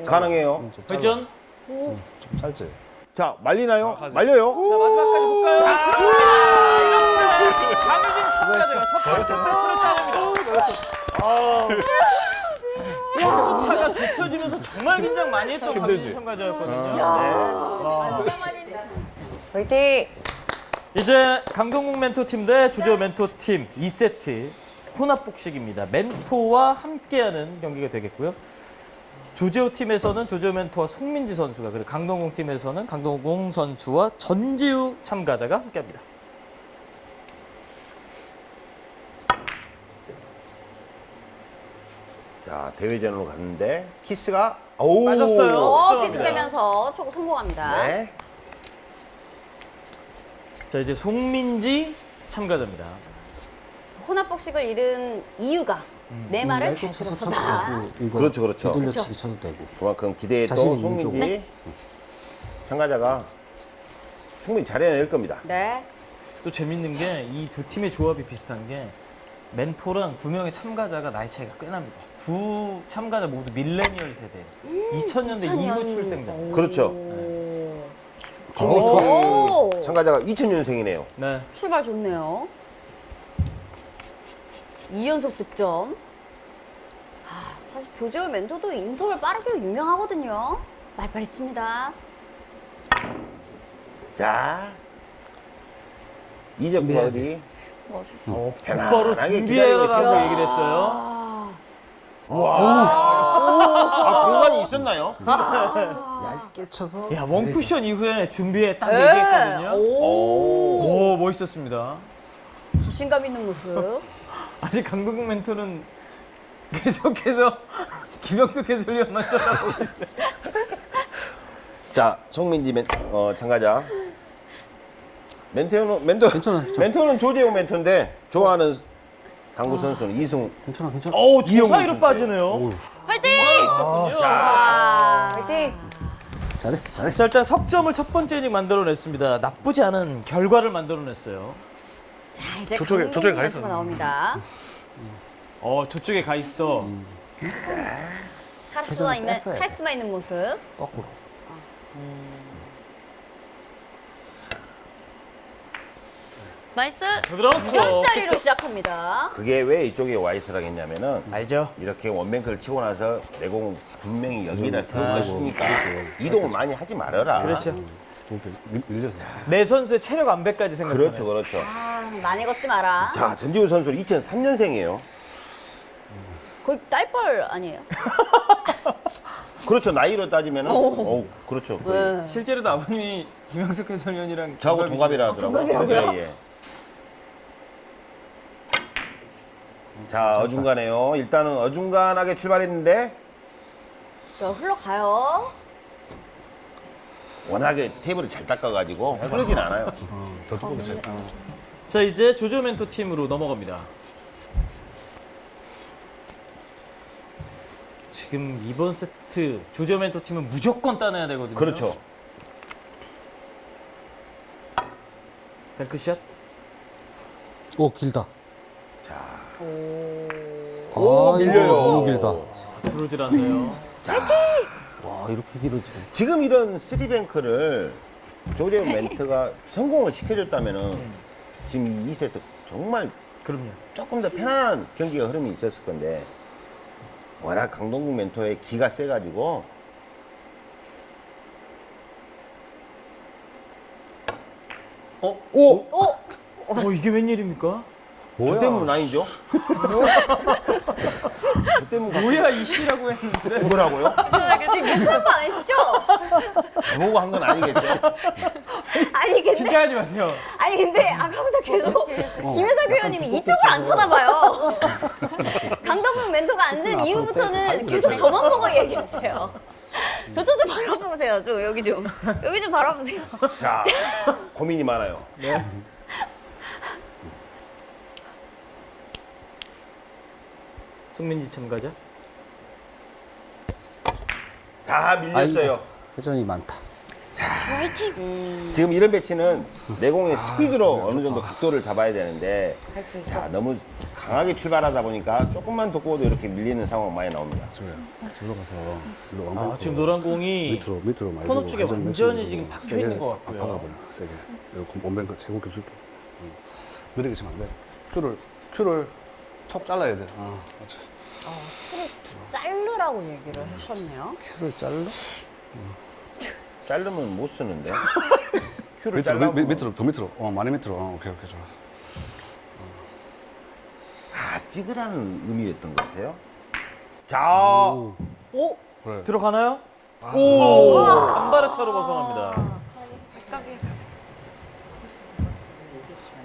가능해요. 좀 짧아. 회전. 좀 짧지. 자, 말리나요? 하지. 말려요? 자, 마지막까지 볼까요? 이렇게 강효진 참가자가 첫 번째 세트를 따냅니다. 아. 점수차가 좁혀지면서 정말 긴장 많이 했던 힘들지? 강효진 참가자였거든요. 화이팅! 이제 강동국 멘토팀 대 주조 멘토팀 2세트 혼합복식입니다. 멘토와 함께하는 경기가 되겠고요. 주제호 팀에서는 주제호 멘토와 송민지 선수가 그리고 강동국 팀에서는 강동국 선수와 전지우 참가자가 함께합니다. 자, 대회전으로 갔는데 키스가 오! 어, 득점합니다. 키스 빼면서 초구 성공합니다. 네. 자 이제 송민지 참가자입니다. 혼합복식을 잃은 이유가 내 말을 얇게 잘 쳐도 들어서다. 그렇죠, 그렇죠. 뒤돌려치기 쳐도 되고. 그만큼 기대했던 자신 있는 송민지 쪽으로. 네. 참가자가 충분히 잘해낼 겁니다. 네. 또 재밌는 게 이 두 팀의 조합이 비슷한 게 멘토랑 두 명의 참가자가 나이 차이가 꽤 납니다. 두 참가자 모두 밀레니얼 세대, 2000년대 이후 출생자. 그렇죠. 오. 김민철 오. 참가자가 2000년생이네요. 네. 출발 좋네요. 2연속 득점. 아, 사실 조지오 멘토도 인터벌 빠르기로 유명하거든요. 말빨리 칩니다. 자, 이적 버디. 어, 바로 준비해라라고. 얘기를 했어요. 아, 아, 공간이 있었나요? 얇게 쳐서. 야, 원쿠션 이후에 준비해 딱 네. 얘기했거든요. 오, 오, 멋있었습니다. 자신감 있는 모습. 아직 강동국 멘토는 계속해서 김영숙 해설위원만 쳐다보고 있어요. 자, 송민지 멘, 어, 참가자. 멘토는 멘토 괜찮아, 괜찮아. 멘토는 조재호 멘토인데 좋아하는 당구 선수는 이승우. 괜찮아, 괜찮아. 어우, 저 이영훈 사이로 선수. 빠지네요. 화이팅! 있었군요. 아, 화이팅! 잘했어, 잘했어. 자, 일단 석점을 첫 번째 이닝 만들어냈습니다. 나쁘지 않은 결과를 만들어냈어요. 자, 이제 저쪽에- 저쪽에 가 있어요. 나옵니다. 어, 저쪽에 가 있어. 카리스마 회전을 있는, 뺐어야 돼. 카리스마 있는 모습. 거꾸로. nice! 부드러운 스트로크. 2점짜리로 시작합니다. 그게 왜 이쪽에 와 있으라고 했냐면은 알죠? 이렇게 one bank를 치고 나서 내공 분명히 여기다 세울 것이니까 이동을 많이 하지 말아라. 그렇죠. 밀-. 내 선수의 체력 안배까지 생각하네. 그렇죠, 그렇죠. 아, 많이 걷지 마라. 자, 전지우 선수 2003년생이에요. 거의 딸뻘 아니에요? 그렇죠, 나이로 따지면은, 어, 그렇죠. 네. 실제로도 아버님이 김영숙 해설위원이랑 저하고? 동갑이라 하더라고요. 예, 예. 자, 어중간해요. 일단은 어중간하게 출발했는데 자, 흘러가요. 워낙에 테이블을 잘 닦아가지고 흐르진 않아요. 더 두껍게 쳐. 자, 이제 조조 멘토 팀으로 넘어갑니다. 지금 이번 세트 조조 멘토 팀은 무조건 따내야 되거든요. 그렇죠. 덩크샷. 오, 길다. 자, 오, 밀려요. 너무 길다. 들어오질 않네요. 와, 이렇게 길어지네. 지금 이런 쓰리뱅크를 조재현 멘트가 성공을 시켜줬다면은 지금 이 2세트 정말 그럼요. 조금 더 편안한 경기가 흐름이 있었을 건데 워낙 강동국 멘토의 기가 세가지고 어? 오! 오! 어, 이게 웬일입니까? 저 때문 아니죠? 저 때문 뭐야 이 씨라고 했는데. 뭐라고요? 지금 욕하는 거 아니시죠? 저보고 한 건 아니겠죠? 아니, 근데, 긴장하지 마세요. 아니, 근데 아까부터 계속 김혜석 의원님이 이쪽을 안 쳐다봐요. 강덕국 멘토가 앉은 이후부터는 계속 저만 보고 얘기하세요. 저쪽 좀 바라보세요. 좀 여기 좀. 여기 좀 바라보세요. 자, 고민이 많아요. 송민지 참가자. 다 밀렸어요. 회전이 많다. 지금 이런 배치는 내공의 스피드로 어느 정도 각도를 잡아야 되는데 자 너무 강하게 출발하다 보니까 조금만 돋고도 이렇게 밀리는 상황 많이 나옵니다. 저로 가서 일로 아, 지금 노란 공이 밑으로 밑으로 많이 코너 쪽에 완전히 지금 박혀 있는 것 같고요. 박아버려 세게. 여기 원뱅크 제공 줄게. 느리게 치면 안 돼. 큐를 큐를 톡 잘라야 돼. 아, 맞지. 큐를 자르라고 얘기를 하셨네요. 큐를 잘라? 자르면 못 쓰는데 큐를 밑으로, 잘라 밑, 밑으로, 더 밑으로. 어, 많이 밑으로. 어, 오케이, 오케이, 좋아. 아 찍으라는 의미였던 것 같아요. 자 오! 그래. 들어가나요? 오! 간발의 차로 벗어납니다.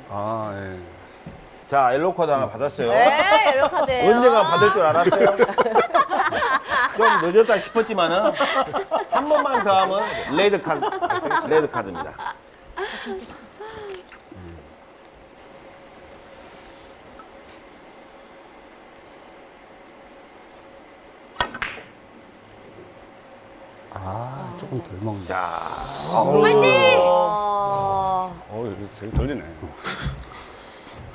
아, 예. 자, 옐로우 카드 하나 받았어요. 네, 옐로 카드. 언제가 받을 줄 알았어요? 좀 늦었다 싶었지만은 한 번만 더 하면 레드 카드, 레드 카드입니다. 아, 조금 덜 먹네. 자, 아, 어, 이거 되게 떨리네.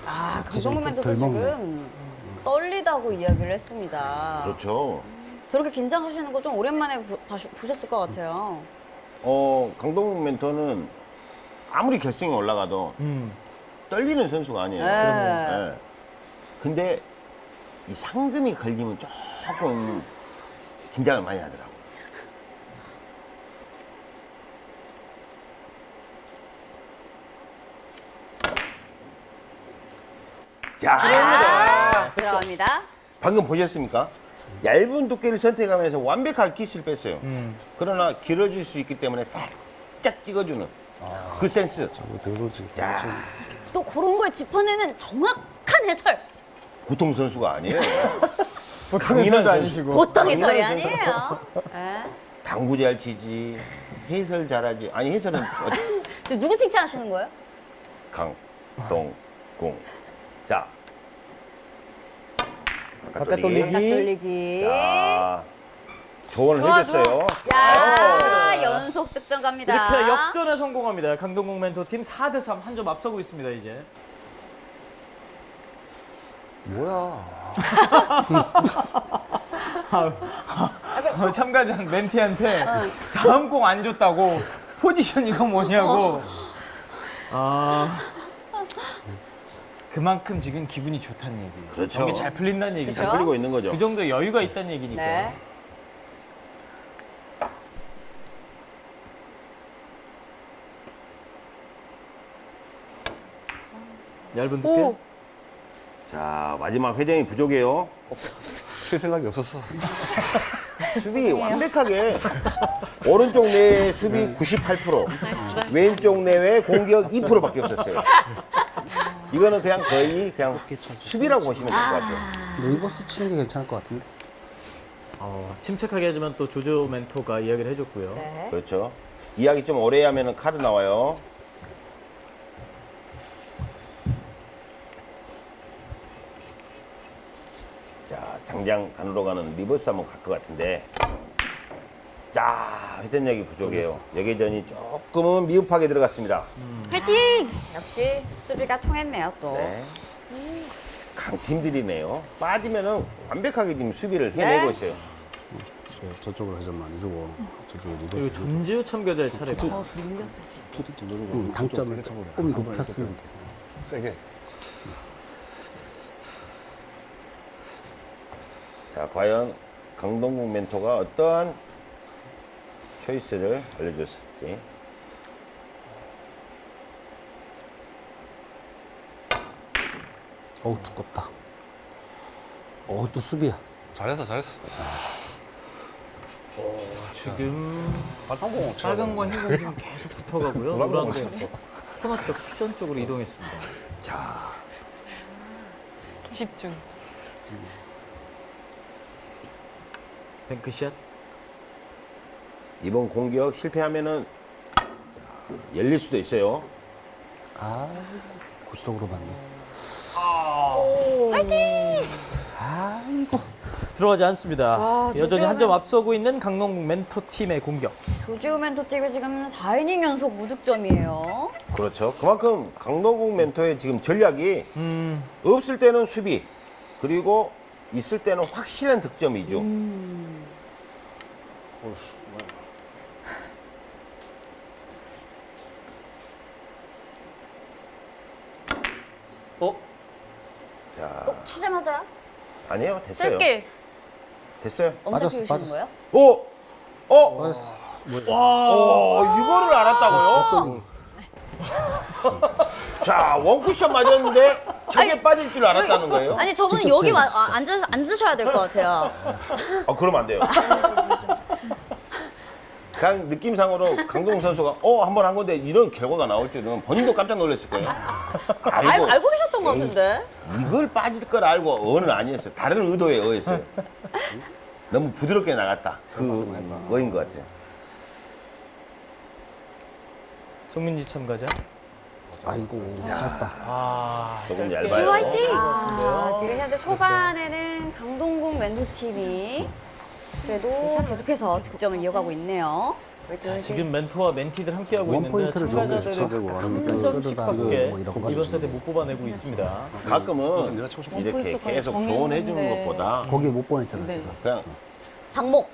아, 강정문 멘토도 덜 먹네. 지금 떨리다고 이야기를 했습니다. 그렇죠. 저렇게 긴장하시는 거 좀 오랜만에 보, 봐시- 보셨을 것 같아요. 어, 강동국 멘토는 아무리 결승에 올라가도 음. 떨리는 선수가 아니에요. 네. 예. 근데 이 상금이 걸리면 조금 긴장을 많이 하더라고. 자, 아, 들어갑니다. 방금 보셨습니까? 얇은 두께를 선택하면서 완벽하게 키스를 뺐어요. 그러나 길어질 수 있기 때문에 살짝 찍어주는 그 센스. 늘어지. 자, 또 그런 걸 짚어내는 정확한 해설. 보통 선수가 아니에요. 보통 해설도 선수. 아니시고. 보통 해설이 아니에요. 예. 당구 잘 치지, 해설 잘하지. 아니 해설은 어, 저 누구 칭찬하시는 거예요? 강동궁. 자, 바깥 돌리기. 딱 돌리기. 자, 조언을 좋아, 해줬어요. 자, 연속 득점 갑니다. 이렇게 역전에 성공합니다. 강동국 멘토팀 4대 3 한 점 앞서고 있습니다, 이제. 뭐야? 어, 참가자 멘티한테 다음 공 안 줬다고 포지션 이거 뭐냐고. 아. 그만큼 지금 기분이 좋다는 얘기. 그렇죠. 경기 잘 풀린다는 얘기죠. 잘 풀리고 있는 거죠. 그 정도 여유가 있다는 얘기니까. 네. 얇은 두께. 오. 자, 마지막 회전이 부족해요. 칠 생각이 없었어. 수비 완벽하게 오른쪽 뇌의 수비 98% 왼쪽 뇌의 공격 2%밖에 없었어요. 이거는 그냥 거의 그냥 수비라고 보시면 될 것 같아요. reverse 치는 게 괜찮을 것 같은데. 어, 침착하게 하지만 또 조조 멘토가 이야기를 해줬고요. 네. 그렇죠. 이야기 좀 오래 하면 카드 나와요. 자, 장장 단으로 가는 reverse 한번 갈 것 같은데. 자, 회전력이 부족해요. 회전이 조금은 미흡하게 들어갔습니다. 파이팅! 역시 수비가 통했네요, 또. 네. 강팀들이네요. 빠지면은 완벽하게 지금 수비를 해내고 네. 있어요. 저, 저쪽으로 회전 많이 주고 저쪽에 reverse. 그리고 전지우 참가자의 차례고. 음, 당점을 조금 높였으면 됐어. 세게. 자, 과연 강동국 멘토가 어떠한 초이스를 알려줬을지. 어우 두껍다. 어우 또 수비야. 잘했어, 잘했어. 지금 한공 빨간과 흰공 지금 계속 붙어가고요. 노란 공 쳤어. 코너 쪽 쿠션 쪽으로 이동했습니다. 자, 집중. 뱅크샷. 이번 공격 실패하면은 자, 열릴 수도 있어요. 아, 그쪽으로 맞네. 아이고. 들어가지 않습니다. 아, 여전히 한 점 앞서고 있는 강동국 멘토 팀의 공격. 조지우 멘토티가 지금 4이닝 연속 무득점이에요. 그렇죠. 그만큼 강동국 멘토의 지금 전략이 음, 없을 때는 수비, 그리고 있을 때는 확실한 득점이죠. 어? 자, 꼭 치자마자 아니에요. 됐어요. 짧게 됐어요. 엄청 맞았어, 키우시는 맞았어. 거예요? 오! 어? 맞았어. 어, 이거를 알았다고요? 자, 원쿠션 맞았는데 저게 빠질 줄 알았다는 거예요? 아니 저분은 여기 와, 아, 앉으, 앉으셔야 될 것 같아요. 아, 그러면 안 돼요. 그냥 느낌상으로 강동 선수가 어, 한 번 한 건데 이런 결과가 나올 줄은 본인도 깜짝 놀랐을 거예요. 알, 알고, 알고 것 에이. 같은데. 이걸 빠질 걸 알고 어는 아니었어요. 다른 의도에 의했어요. 너무 부드럽게 나갔다. 그 어인 것 같아요. 송민지 참가자. 아이고 짧다. 아, 조금 지우 얇아요. 화이팅! 아, 지금 현재 초반에는 강동국 멘토팀이 그래도 계속해서 득점을 이어가고 있네요. 자, 지금 멘토와 멘티들 함께하고 원 있는데 적어도 한 점씩 밖에 끌어다니고 뭐 이번. 세대 못 뽑아내고 있습니다. 가끔은 싶어. 이렇게 계속 조언해 주는. 것보다 거기 못 보냈잖아 네. 지금. 그냥 방목.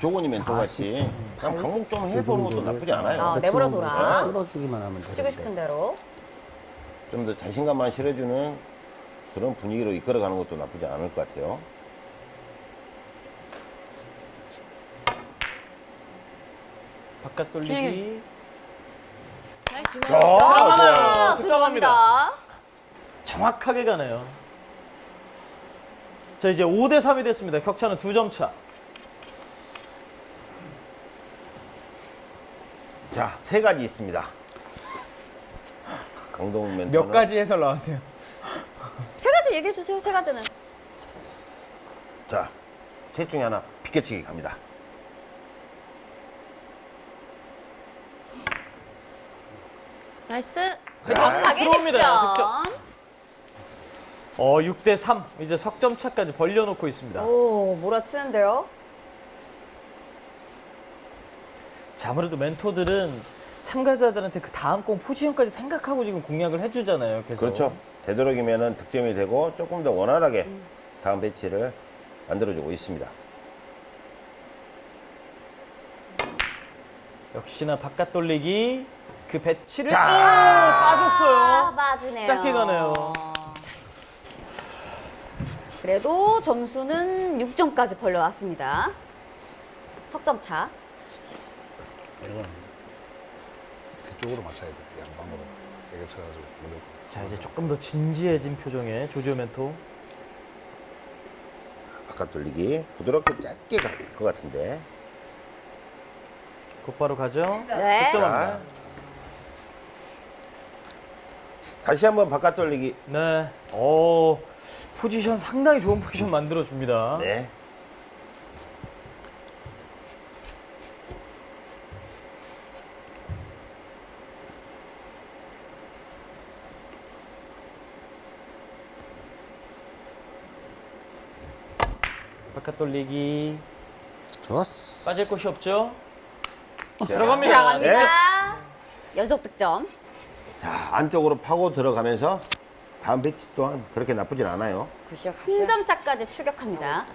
조건이 멘토 같이 그냥 방목 좀 해보는 것도 나쁘지 않아요. 아, 백스윙 내버려 둬라. 살짝 끌어주기만 하면 되는데. 치고 싶은 대로. 좀 더 자신감만 실어주는 그런 분위기로 이끌어가는 것도 나쁘지 않을 것 같아요. 바깥 돌리기. 아, 들어가네요. 들어갑니다. 정확하게 가네요. 자, 이제 5대 3이 됐습니다. 격차는 두점 차. 자, 세 가지 있습니다. 강동욱 멘토는 몇 가지 해설 나왔네요. 세 가지 얘기해 주세요. 세 가지는. 자, 셋 중에 하나 비껴치기 갑니다. nice. 정확하게 들어옵니다. 득점. 어, 6대 3. 이제 석점 차까지 벌려놓고 있습니다. 오, 몰아치는데요. 자, 아무래도 멘토들은 참가자들한테 그 다음 공 포지션까지 생각하고 지금 공략을 해주잖아요. 계속. 그렇죠. 되도록이면 득점이 되고 조금 더 원활하게 다음 배치를 만들어주고 있습니다. 역시나 바깥 돌리기 그 배치를 자. 오, 아, 빠졌어요. 빠지네요. 짧게 가네요. 그래도 점수는 6점까지 벌려왔습니다. 석점 차. 이건 뒤쪽으로 맞춰야 돼. 양방으로 세게 쳐가지고 무조건. 자, 이제 조금 더 진지해진 표정의 조조 멘토. 바깥 돌리기 부드럽게 짧게 갈 것 같은데. 곧바로 가죠. 네. 득점합니다. 자, 다시 한번 바깥 돌리기. 네. 오, 포지션 상당히 좋은 포지션 만들어 줍니다. 네. 바깥 돌리기 좋았어. 빠질 곳이 없죠. 자, 들어갑니다. 들어갑니다. 네. 연속 득점. 자, 안쪽으로 파고 들어가면서 다음 배치 또한 그렇게 나쁘진 않아요. 한점 차까지 추격합니다.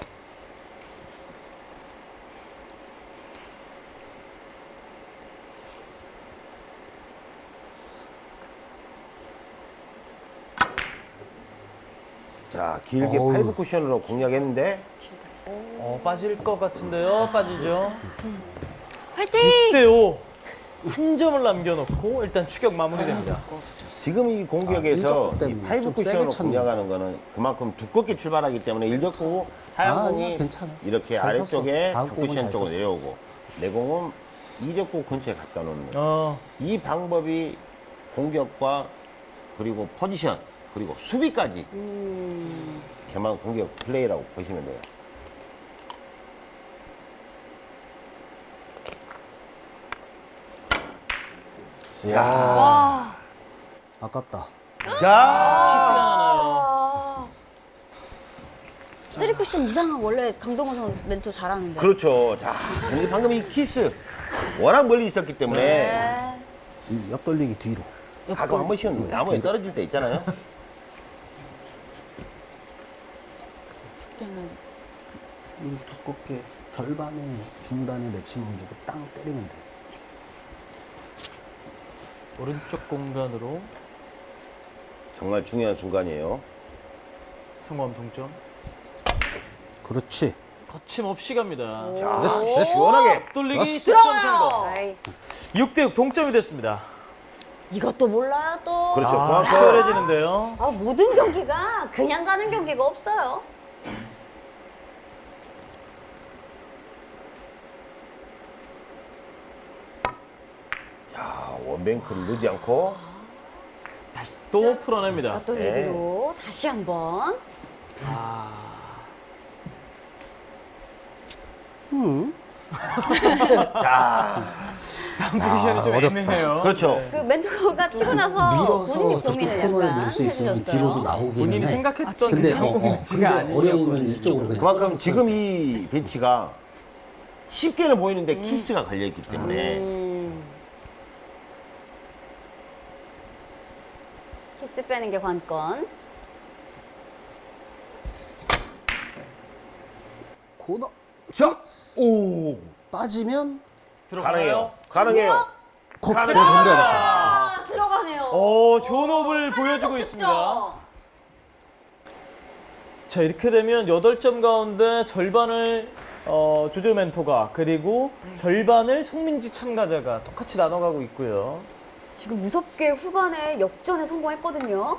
자, 길게 어우. five 쿠션으로 공략했는데 어, 빠질 것 같은데요. 빠지죠. 화이팅! 6대 5. 한 점을 남겨놓고 일단 추격 마무리됩니다. 지금 이 아, 공격에서 일적구 이 five 쿠션으로. 공략하는 거는 그만큼 두껍게 출발하기 때문에 일적구 하얀 아, 공이. 이렇게 잘 아래쪽에 쿠션 잘 쪽으로. 내려오고 내공은 이적구 근처에 갖다 놓는 어, 이 방법이 공격과 그리고 포지션 그리고 수비까지 겸한 공격 플레이라고 보시면 돼요. 자, 와. 아깝다. 자, 키스가 나나요. 아. 쓰리 쿠션 이상은 원래 강동궁 멘토 잘하는데. 그렇죠. 자, 방금 이 키스 워낙 멀리 있었기 때문에 네. 이 옆돌리기 뒤로. 가끔 한 번씩은 나무에 떨어질 때 있잖아요. 이 두껍게 절반의 중단에 맥시멈 주고 땅 때리면 돼. 오른쪽 공간으로 정말 중요한 순간이에요. 성공 동점. 그렇지. 거침없이 갑니다. 자, 됐어, 됐어. 시원하게. 돌리기 됐어. 득점 성공. Nice. 6대 6 동점이 됐습니다. 이것도 몰라요 또. 그렇죠. 아, 그만큼 치열해지는데요. 아, 모든 경기가 그냥 가는 경기가 없어요. 자, one bank를 넣지 않고 다시 또 풀어냅니다. 앞돌리기로 다시 한번. 음. 자, 포지션이 좀 어렵다. 애매해요. 그렇죠. 그 멘토가 치고 나서 밀어서 본인이 고민을 약간 넣을 수 있으면. 뒤로도 나오기는 본인이 해. 생각했던 근데 그 어, 어, 근데 어려우면 이쪽으로 그냥. 그만큼 지금 이 배치가 쉽게는 보이는데 키스가 걸려있기 때문에 음. 빼는 게 관건. 코너 자, 오, 빠지면 가능해요. 가능해요. 콕 가능해요. 던져야지. 아, 들어가네요. 오, 좋은 호흡을 보여주고 있습니다. 자, 이렇게 되면 8점 가운데 절반을 어, 조조 멘토가 그리고 절반을 송민지 참가자가 똑같이 나눠가고 있고요. 지금 무섭게 후반에 역전에 성공했거든요.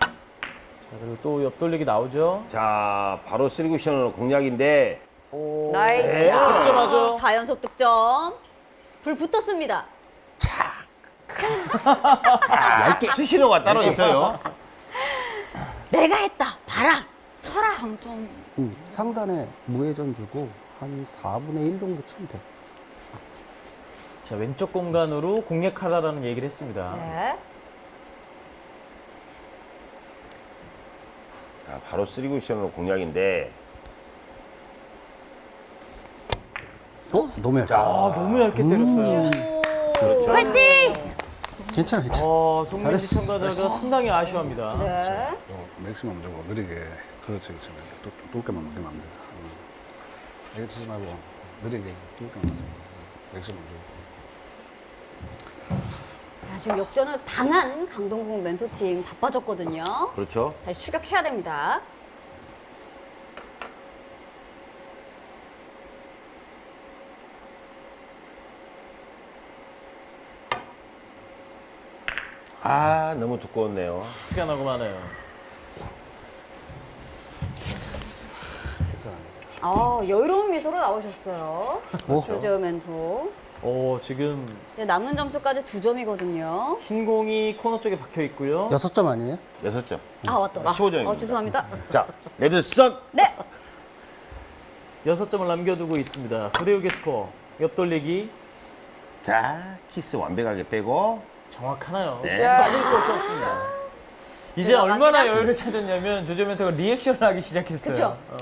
자, 그리고 또 옆돌리기 나오죠. 자, 바로 쓰리쿠션으로 공략인데 nice. 네. 득점하죠. 4연속 득점. 불 붙었습니다. 얇게 수신호가 따로 있어요. 내가 했다. 봐라. 쳐라. 당점. 음, 상단에 무회전 주고 한 4분의 1 정도 치면 돼. 자, 왼쪽 공간으로 공략하라라는 얘기를 했습니다. 네. 자, 바로 쓰리쿠션으로 공략인데 어? 너무 얇아. 아, 너무 얇게 때렸어요. 그렇죠. 파이팅! 괜찮아, 괜찮아. 어, 송민지 참가자가 상당히 아쉬워합니다. 네. 요 맥시멈 주고 느리게 그렇지 그렇지 또 맞으면 안 된다 음. 치지 말고 느리게 뚫게만 맞으면 돼 맥시멈 주고 자, 지금 역전을 당한 강동국 멘토팀 바빠졌거든요. 그렇죠. 다시 추격해야 됩니다. 아, 너무 두꺼웠네요. 시간 하고 많아요. 아, 여유로운 미소로 나오셨어요. 오. 조조 멘토. 어, 지금 이제 남은 점수까지 두 점이거든요. 흰 공이 코너 쪽에 박혀 있고요. 여섯 점 아니에요? 여섯 점. 아, 왔더라. 15점입니다. 어, 죄송합니다. 자, 레드선. 네. 여섯 점을 남겨두고 있습니다. 9대 6의 스코어. 옆돌리기 자, 키스 완벽하게 빼고 정확하나요? 네. 빠질 것이 없습니다. 이제. 얼마나 여유를 찾았냐면 조조 멘토가 리액션을 하기 시작했어요. 그쵸? 어.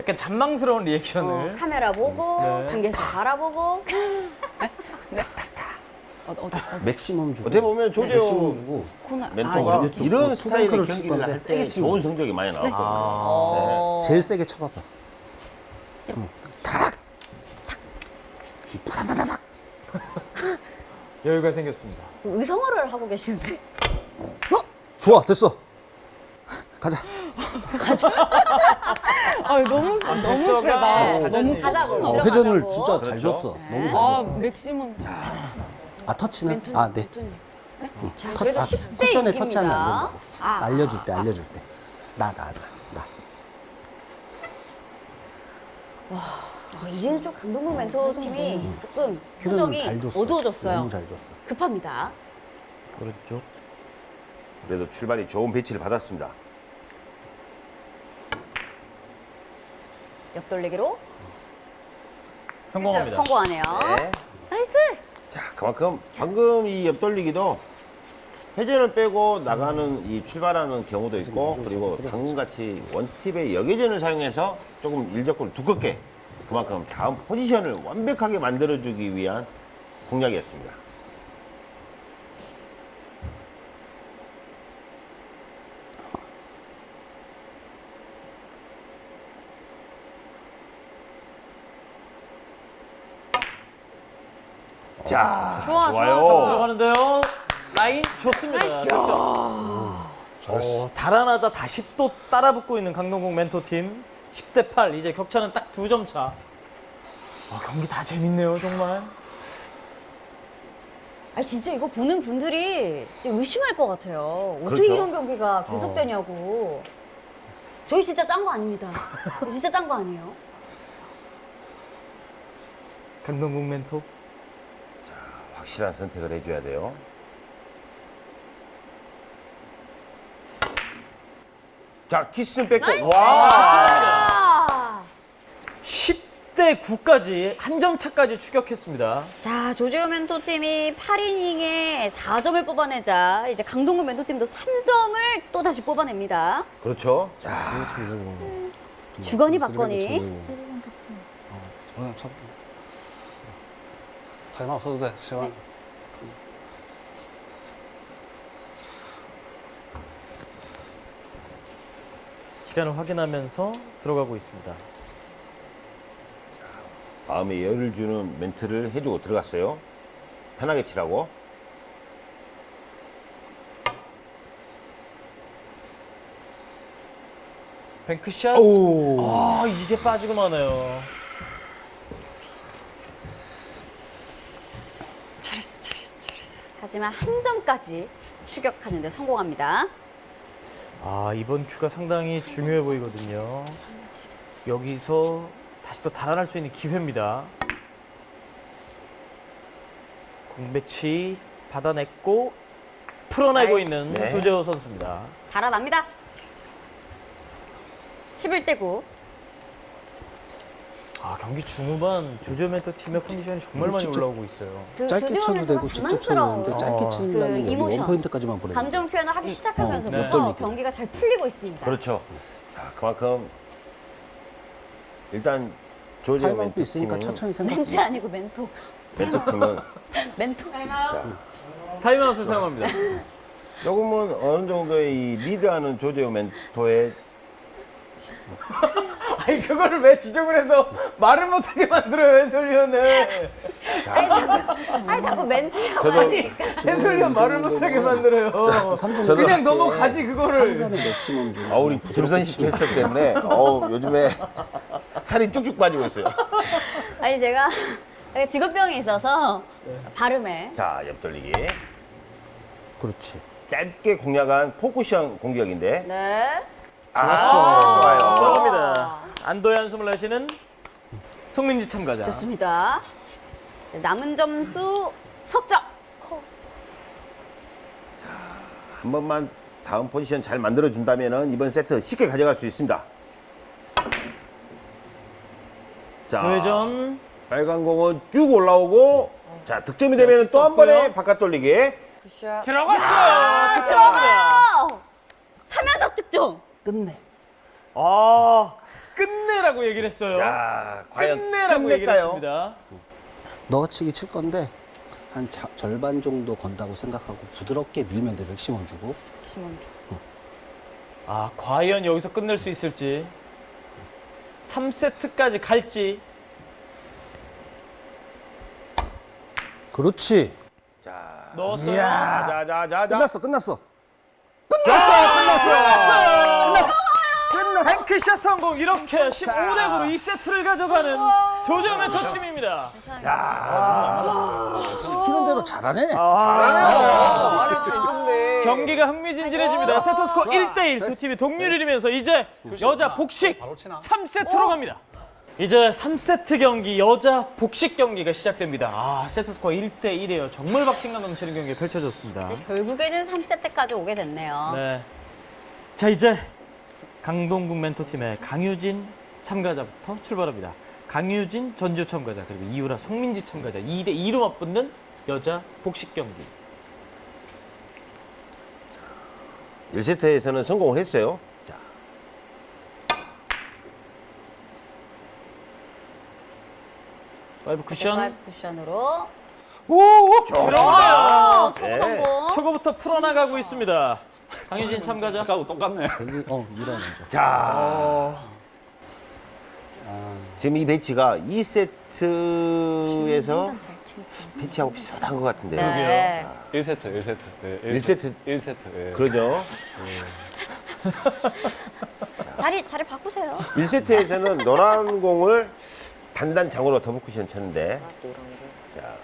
약간 잔망스러운 어, 리액션을. 카메라 보고, 네. 관계에서 바라보고. 어, 어, 어, 맥시멈 주고. 어떻게 보면 조대호 주고. 코너. 멘토가 아, 이런 그 스타일의 경기를 건데 할 세게 때 치면 좋은 성적이 많이 나왔거든요. 어. 제일 세게 쳐봐봐. 응. 탁! 타다다닥! 여유가 생겼습니다. 의성어를 하고 계시는데. 어? 좋아, 됐어. 가자. 아, 너무, 세- 너무 세다. 가자니. 너무 가자고. 어, 들어가자고. 회전을 진짜 잘 그렇죠. 줬어. 너무 잘 아, 줬어. 맥시멈. 아, 터치는? 멘토님, 아, 네. 멘토님. 자, 터, 아, 10대 쿠션에 6입니다. 터치하면 안 된다고. 아. 알려줄 때, 알려줄 때. 나, 나, 나, 나. 어, 이제는 좀 강동궁 멘토 팀이 조금 회전을 표정이 잘 줬어. 어두워졌어요. 너무 잘 줬어. 급합니다. 그렇죠. 그래도 출발이 좋은 배치를 받았습니다. 옆돌리기로 성공합니다. 성공하네요. 네. Nice. 자, 그만큼 방금 이 옆돌리기도 회전을 빼고 나가는 이 출발하는 경우도 있고 그리고 방금같이 원팁의 역회전을 사용해서 조금 일적구를 두껍게 그만큼 다음 포지션을 완벽하게 만들어주기 위한 공략이었습니다. 자, 좋아, 좋아요. 좋아, 들어가는데요. 라인 좋습니다. 득점. 어, 달아나자 다시 또 따라붙고 있는 강동국 멘토팀 10대 8 이제 격차는 딱 두 점 차. 아, 경기 다 재밌네요 정말. 아니 진짜 이거 보는 분들이 의심할 것 같아요. 어떻게 그렇죠. 이런 경기가 계속되냐고. 저희 진짜 짠 거 아닙니다. 진짜 짠 거 아니에요. 강동국 멘토. 확실한 선택을 해줘야 돼요. 자, 키스는 뺏고, 와! 아! 10대 9까지 한 점 차까지 추격했습니다. 자, 조재호 멘토 팀이 8이닝에 4점을 뽑아내자 이제 강동구 멘토 팀도 3점을 또 다시 뽑아냅니다. 그렇죠. 자, 주거니 받거니. 전 타임아웃 써도 돼 시간 시간을 확인하면서 들어가고 있습니다. 마음에 여유를 주는 멘트를 해주고 들어갔어요. 편하게 치라고. 뱅크샷. 아, 이게 빠지고 마네요. 하지만 한 점까지 추격하는 데 성공합니다. 아, 이번 큐가 상당히 중요해 보이거든요. 여기서 다시 또 달아날 수 있는 기회입니다. 공 배치 받아냈고 풀어내고 나이스. 있는 네. 조재호 선수입니다. 달아납니다. 11대 9. 아, 경기 중후반 조재호 멘토 팀의 컨디션이 정말 많이 진짜 올라오고 있어요. 그 짧게 쳐도 되고 직접 쳐도 되는데 짧게 어. 치려면 그 여기 이모션. 원포인트까지만 보내는 감정 표현을 하기 시작하면서부터 네. 떨리게. 경기가 잘 풀리고 있습니다. 그렇죠. 자, 그만큼 일단 조지오 타임아웃도 멘트 있으니까 팀은 천천히 생각 멘트 아니고 멘토. 멘트 팀은 멘토. 자, 타임아웃을 사용합니다. 조금은 어느 정도의 이 리드하는 조재호 멘토의 아니, 그거를 왜 지적을 해서 말을 못하게 만들어요, 해설위원을. 아니 자꾸 멘트라고 저도 하니까. 해설위원 말을 못하게 만들어요. 저도- 그냥 넘어가지, 그거를. 상단의 maximum 중 아 우리 김선식 캐스터 때문에 어우 요즘에 살이 쭉쭉 빠지고 있어요. 아니 제가 직업병이 있어서 발음에 자 옆돌리기 그렇지 짧게 공략한 포쿠션 공격인데 네. 아 좋아요. 들어갑니다. 안도의 한숨을 내쉬는 송민지 참가자. 좋습니다. 네, 남은 점수 석점. 한 번만 다음 포지션 잘 만들어 준다면은 이번 세트 쉽게 가져갈 수 있습니다. 자 우회전. 빨간 공은 쭉 올라오고 자 득점이 되면 또 한 번에 바깥 돌리기. 들어갔어요. 득점합니다. 어! 3연속 득점. 끝내 아, 끝내라고 얘기를 했어요. 자 과연 끝내라고 끝낼까요? 했습니다. 넣어치기 칠 건데 한 자- 절반 정도 건다고 생각하고 부드럽게 밀면 돼 맥시멈 주고 심원 아, 과연 여기서 끝낼 수 있을지. 3세트까지 갈지. 그렇지 자 넣었어요. 자자 자 자 끝났어 끝났어 뱅크샷 성공 이렇게 15대 9로 2세트를 가져가는 조조 멘토 팀입니다. 시키는 대로 잘하네 경기가 흥미진진해집니다. 세트 스코어 1대 1 두 팀이 동률이면서 이제 여자 복식 바로 치나? 3세트로 갑니다. 이제 3세트 경기 여자 복식 경기가 시작됩니다. 아, 세트 스코어 1대 1이에요. 정말 박진감 넘치는 경기가 펼쳐졌습니다. 결국에는 3세트까지 오게 됐네요. 네. 자, 이제 강동국 멘토팀의 강유진 참가자부터 출발합니다. 강유진 전주 참가자 그리고 이유라 송민지 참가자 2대 2로 맞붙는 여자 복식 경기. 1세트에서는 성공을 했어요. 자, five 쿠션 five 쿠션으로. 들어가요. 어, 초구 네. 성공. 초구부터 풀어나가고 있습니다. 강유진 참가자. 아까하고 똑같네. 여기 어 밀어 먼저 자 지금 이 배치가 2세트에서 배치하고 비슷한 것 같은데요. 네. 1세트, 1세트. 네, 일 세트. 1세트. 예. 그러죠. 자리 자리 바꾸세요. 1세트에서는 노란 공을 단단 장으로 더블 쿠션 쳤는데 자.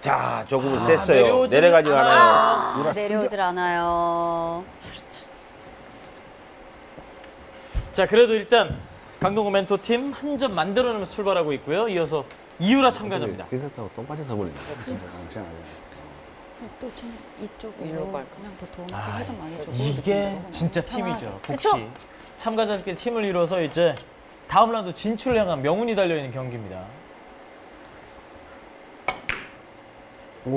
자, 조금 셌어요. 내려오지는 내려가지 않아요. 않아요. 아, 내려오질 않아요. 자, 그래도 일단 강동구 멘토 팀 한 점 만들어내면서 출발하고 있고요. 이어서 이유라 참가자입니다. 1세트하고 똑같아서 버리네. 진짜 정신하게. 또 지금 이쪽으로 그냥 더 도움이 회전 많이 줘. 이게 진짜 팀이죠. 복시. 참가자들끼리 팀을 이뤄서 이제 다음 라운드 진출을 향한 명운이 달려있는 경기입니다.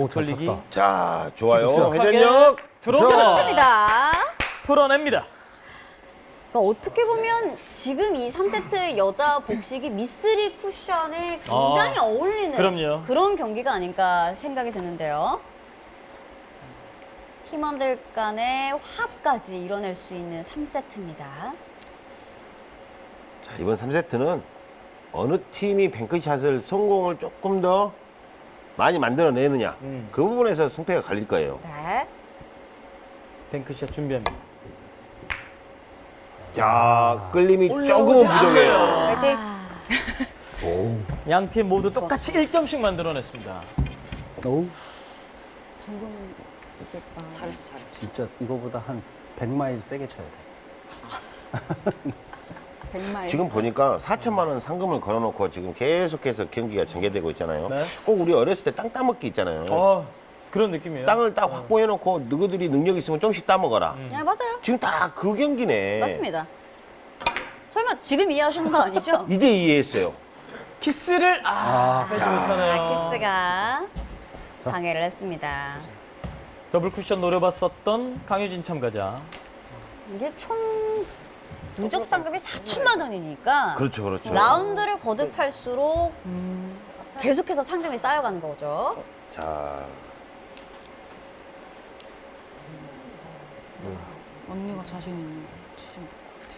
걸리기. 쳤다 자, 좋아요. 회전력. 들어옵니다. 좋습니다. 풀어냅니다. 그러니까 어떻게 보면 지금 이 3세트 여자 복식이 미스리 쿠션에 굉장히 아, 어울리는 그럼요. 런 경기가 아닐까 생각이 드는데요. 팀원들 간의 화합까지 이뤄낼 수 있는 3세트입니다. 자, 이번 3세트는 어느 팀이 뱅크샷을 성공을 조금 더 많이 만들어내느냐 음. 그 부분에서 승패가 갈릴 거예요. 네. 뱅크샷 준비합니다. 자 끌림이 조금은 부족해요. 화이팅. 양팀 모두 똑같이 1점씩 만들어냈습니다. 오, 잘했어 잘했어. 진짜 이거보다 한 100마일 세게 쳐야 돼. 100마일. 지금 보니까 4천만 원 상금을 걸어놓고 지금 계속해서 경기가 전개되고 있잖아요. 네. 꼭 우리 어렸을 때 땅 따먹기 있잖아요. 어, 그런 느낌이에요. 땅을 딱 확보해놓고 너희들이 능력 있으면 좀씩 따먹어라. 네, 맞아요. 지금 딱그 경기네. 맞습니다. 설마 지금 이해하시는 거 아니죠? 이제 이해했어요. 키스를 아, 못하네요. 아, 키스가 방해를 했습니다. 더블 쿠션 노려봤었던 강유진 참가자. 이게 총 누적 상금이 4천만 원이니까 그렇죠, 그렇죠. 라운드를 거듭할수록 계속해서 상금이 쌓여가는 거죠. 자, 언니가 자신 있는 치시면 될것 같아.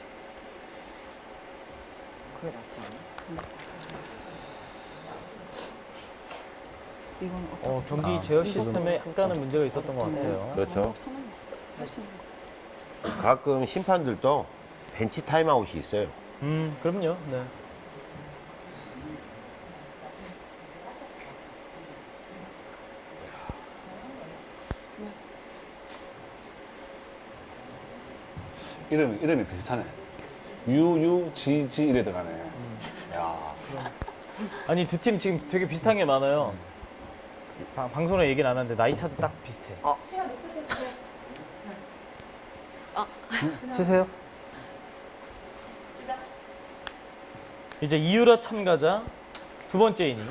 그게 낫지 않아? 이건 어떻게 어, 경기 아, 제어 시스템에 약간은 문제가 있었던 것 같아요. 그렇죠. 가끔 심판들도 벤치 타임아웃이 있어요. 음, 그럼요. 네. 이름 이름이 비슷하네. 유유지지 이래 들어가네. 야. 아니 두 팀 지금 되게 비슷한 게 많아요. 방, 방송에 얘기는 안 하는데 나이 차도 딱 비슷해. 치세요. 이제 이유라 참가자 두 번째 이닝.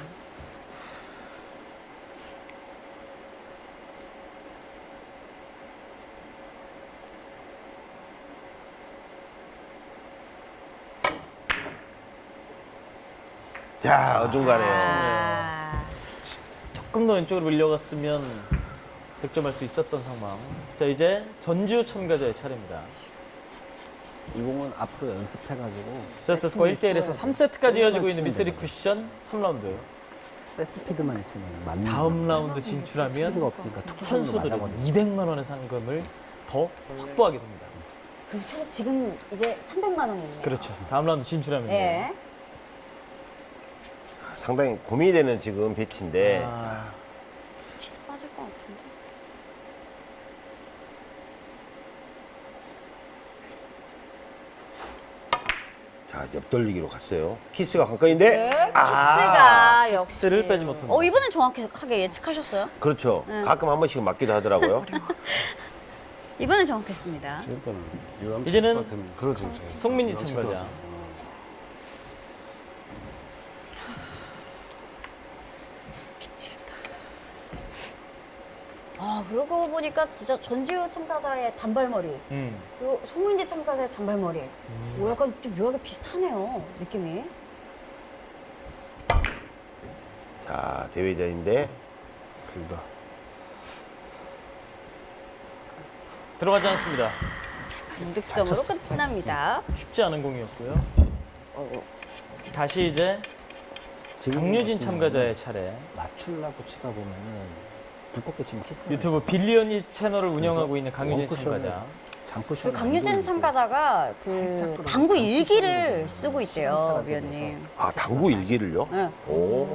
자, 어중간해요. 아, 조금 더 왼쪽으로 밀려갔으면 득점할 수 있었던 상황. 자 이제 전주 참가자의 차례입니다. 이 공은 앞으로 연습해가지고 세트 스코어 1대1에서 3세트까지 이어지고 있는 미쓰리 쿠션 3라운드. 스피드만 있으면 맞는 다음. 라운드 진출하면 선수들은 맞아버리죠. 200만 원의 상금을 더 확보하게 됩니다. 그럼 총 지금 이제 300만 원이네요. 그렇죠. 다음 라운드 진출하면 돼요. 네. 상당히 고민이 되는 지금 배치인데 아, 키스 빠질 것 같은데. 자, 옆돌리기로 갔어요. 키스가 가까이인데 네, 키스가 역시. 키스를 빼지 못합니다. 어, 이번엔 정확하게 예측하셨어요? 그렇죠. 네. 가끔 한 번씩 맞기도 하더라고요. 이번엔 정확했습니다. 지금까지 이제는 이제. 송민지 참가자. 아. 아, 그러고 보니까 진짜 전지우 참가자의 단발머리, 음. 그리고 송민지 참가자의 단발머리. 뭐 약간 좀 묘하게 비슷하네요, 느낌이. 자, 대회전인데 그러니까 들어가지 않습니다. 무득점으로 끝납니다. 쉽지 않은 공이었고요. 다시 이제 지금 강유진 참가자의 차례. 맞추려고 치다 보면은 두껍게 치면 키스. 유튜브 빌리언이 채널을 운영하고 있는 강유진 참가자. 장쿠션. 그 강유진 참가자가 그 당구 일기를 쓰고 있대요, 위원님. 아, 당구 일기를요? 네. 오.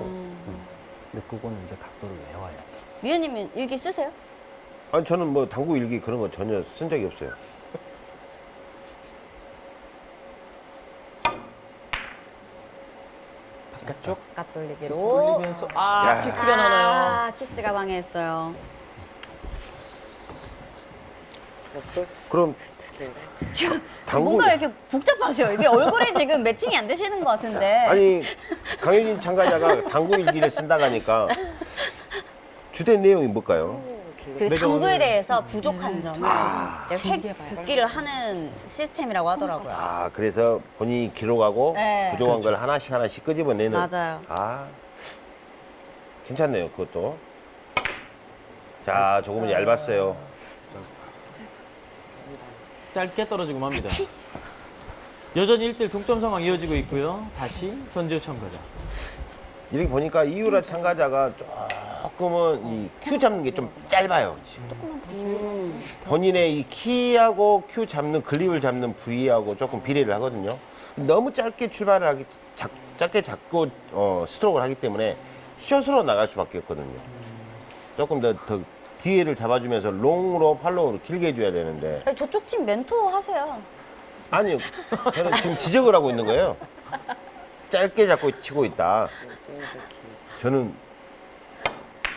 근데 그거는 이제 각도를 외워야 돼. 위원님은 일기 쓰세요? 아니 저는 뭐 당구 일기 그런 거 전혀 쓴 적이 없어요. 바깥쪽. 깍돌리기로. 돌리면서 아 야. 키스가 나나요. 아, 키스가 방해했어요. 그럼 당구 뭔가 이렇게 복잡하죠? 이게 얼굴이 지금 매칭이 안 되시는 것 같은데. 아니 강효진 참가자가 당구 일기를 쓴다고 하니까 주된 내용이 뭘까요? 그 당구에 대해서 부족한 점을 이제 길게 획 봐요. 복기를 하는 시스템이라고 하더라고요. 아 그래서 본인이 기록하고 네. 부족한 걸 하나씩 하나씩 끄집어내는 맞아요. 아 괜찮네요 그것도 자 조금은 얇았어요 짧게 떨어지고 맙니다. 여전히 1대1 동점 상황 이어지고 있고요. 다시 전지우 참가자. 이렇게 보니까 이유라 참가자가 조금은 이 큐 잡는 게 좀 짧아요. 음. 본인의 이 키하고 큐 잡는 그립을 잡는 부위하고 조금 비례를 하거든요. 너무 짧게 출발을 하기 작, 짧게 잡고 어, 스트로크를 하기 때문에 숏으로 나갈 수밖에 없거든요. 조금 더, 더 뒤에를 잡아주면서 롱으로 팔로우로 길게 해줘야 되는데 아니, 저쪽 팀 멘토 하세요. 아니요. 저는 지금 지적을 하고 있는 거예요. 짧게 잡고 치고 있다. 저는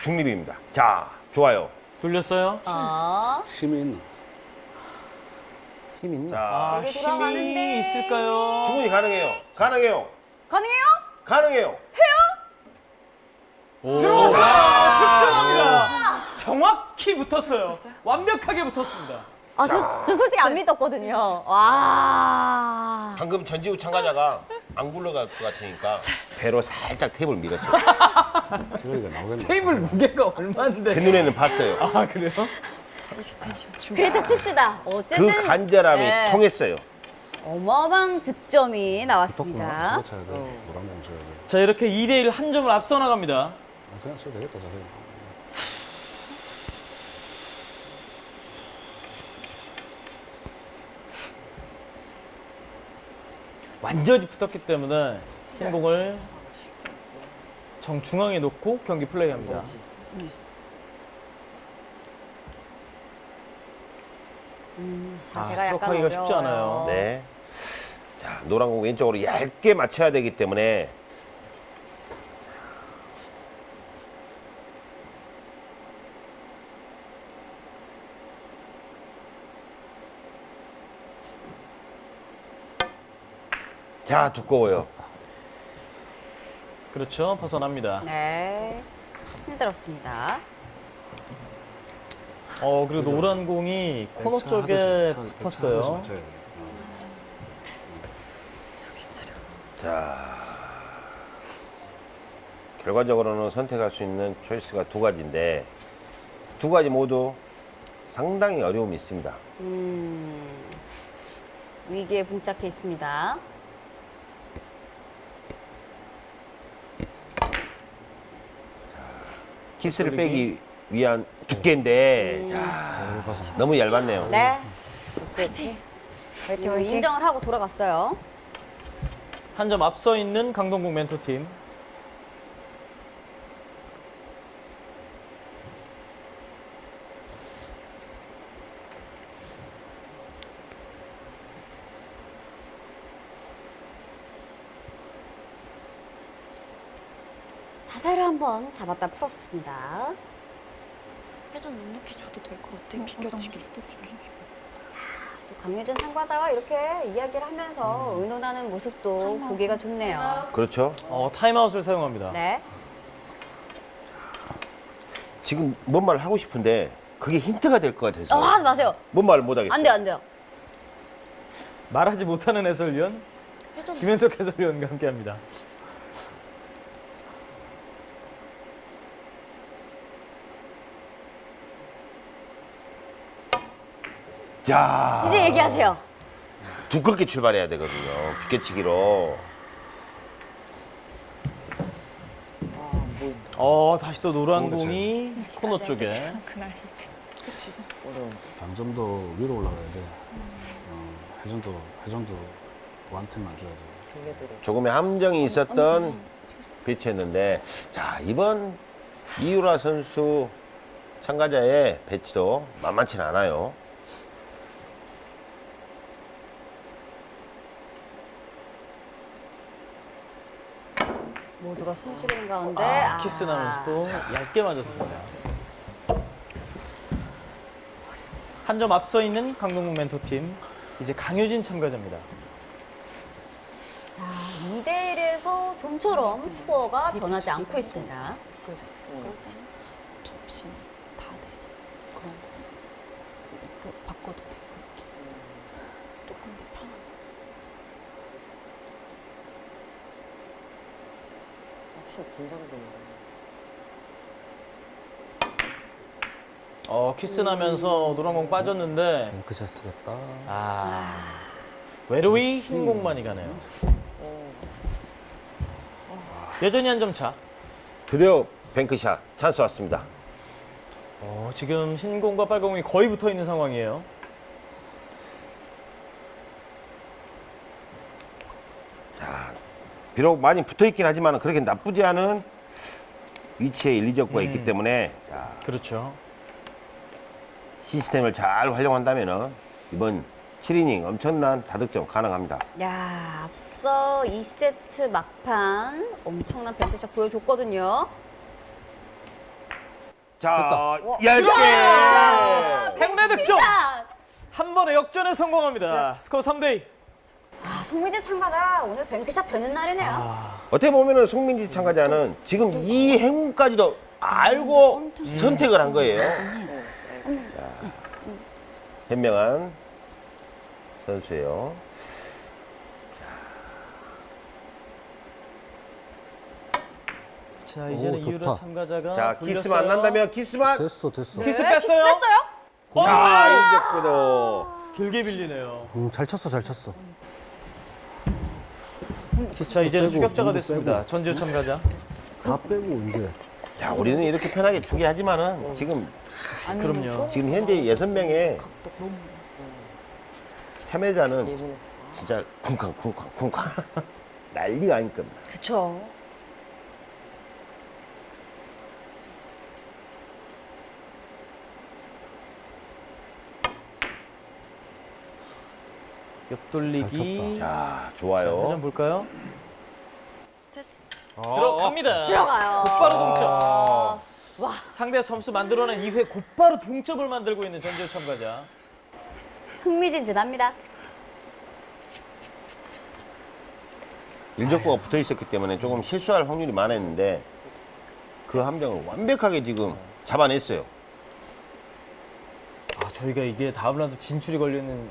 중립입니다. 자, 좋아요. 돌렸어요. 아, 힘이 있나? 힘 있나? 자, 아, 되게 돌아가는데. 힘이 있을까요? 충분히 가능해요. 가능해요. 가능해요? 가능해요. 득점합니다. 정확히 붙었어요. 완벽하게 붙었습니다. 아, 저, 저 솔직히 안 믿었거든요. 와. 방금 전지우 참가자가 안 굴러갈 것 같으니까 배로 살짝 테이블 밀었어요. 나오겠네. 테이블 무게가 얼마인데? 제 눈에는 봤어요. 아 그래요? 그랬다 칩시다. 그 어쨌든 간절함이 네. 통했어요. 어마어마한 득점이. 나왔습니다. 자 이렇게 2대1 한 점을 앞서 나갑니다. 아, 그냥 쳐도 되겠다, 자세. 완전히 붙었기 때문에 흰 공을 정중앙에 놓고 경기 플레이합니다. 아, 자세가 약간 스트로크하기가 쉽지 어려워요. 않아요. 네. 자, 노란 공 왼쪽으로 얇게 맞춰야 되기 때문에 자, 두꺼워요. 그렇죠. 벗어납니다. 네. 힘들었습니다. 어 그리고 노란 공이 코너 쪽에 붙었어요. 자, 결과적으로는 선택할 수 있는 초이스가 두 가지인데 두 가지 모두 상당히 어려움이 있습니다. 음, 위기에 봉착해 있습니다. 키스를 빼기 위한 두께인데 야, 너무 얇았네요. 네. 화이팅. 화이팅. 인정을 하고 돌아갔어요. 한 점 앞서 있는 강동국 멘토팀. 한번 잡았다 풀었습니다. 회전 넉넉히 줘도 될 것 같아. 비껴치기. 또 강유진 참가자와 이렇게 이야기를 하면서 의논하는 모습도 보기가 좋네요. 그렇죠. 어 타임아웃을 사용합니다. 네. 지금 뭔말 하고 싶은데 그게 힌트가 될 것 같아서 어, 하지 마세요. 뭔 말을 못 하겠어요. 안 돼요, 안 돼요. 말하지 못하는 해설위원 김현석 해설위원과 함께합니다. 자, 이제 얘기하세요. 두껍게 출발해야 되거든요. 비껴치기로. 어 다시 또 노란 공이 코너 쪽에. 당점도 위로 올라가야 돼. 어, 회전도, 회전도 완템만 줘야 돼. 조금의 함정이 있었던 배치였는데 자 이번 이유라 선수 참가자의 배치도 만만치 는 않아요. 모두가 숨죽이는 가운데 아, 아. 키스 나면서 또 얇게 맞았습니다. 한 점 앞서 있는 강동국 멘토팀. 이제 강효진 참가자입니다. 자, 2대 1에서 좀처럼 스코어가 변하지 않고 있습니다. 접시 다 돼. 그런 거. 그 바꿔도 돼. 그렇게. 조금 더 편한 거. 확실히 긴장된다. 어 키스 나면서 노란 공 빠졌는데 뱅크샷 쓰겠다. 아 외로이 흰 공만이 가네요. 여전히 한 점 차. 드디어 뱅크샷 찬스 왔습니다. 어, 지금 흰공과 빨공이 거의 붙어 있는 상황이에요. 자, 비록 많이 붙어 있긴 하지만 그렇게 나쁘지 않은 위치에 일리적구가 있기 때문에 자, 그렇죠. 시스템을 잘 활용한다면 이번 7이닝 엄청난 다득점 가능합니다. 야, 앞서 2세트 막판 엄청난 뱅크샷 보여줬거든요. 자, 와, 10개! 행운의 득점! 자, 한 번에 역전에 성공합니다. 스코어 3대2. 아, 송민재 참가자 오늘 뱅크샷 되는 날이네요. 어떻게 보면은 송민지 참가자는 지금 이 행운까지도 알고 선택을 한 거예요. 자, 현명한 선수예요. 자, 이제는. 이유라 참가자가 자, 아, 돌렸어요. 키스만 안 난다면 키스만. 됐어 됐어. 키스 네, 뺐어요? 뺐어요? 자, 이제꾸도 길게 빌리네요. 음, 잘 쳤어 잘 쳤어. 자, 이제는 빼고, 추격자가 됐습니다. 전지우 참가자. 다 빼고 이제 자, 우리는 이렇게 편하게 주게 하지만은 지금 그럼요. 지금 현재 여섯 명의 참여자는 예민했어. 진짜 쿵쾅 쿵쾅 쿵쾅 난리가 아닐 겁니다. 그쵸. 옆돌리기. 자, 자, 좋아요. 좀 볼까요? 됐어. 들어갑니다. 들어가요. 곧바로 동점. 와, 상대 점수 만들어낸 이후에 곧바로 동점을 만들고 있는 전지우 참가자. 흥미진진합니다. 일적구가 붙어 있었기 때문에 조금 실수할 확률이 많았는데 그한 병을 완벽하게 지금 잡아냈어요. 아, 저희가 이게 다음 라운드 진출이 걸리는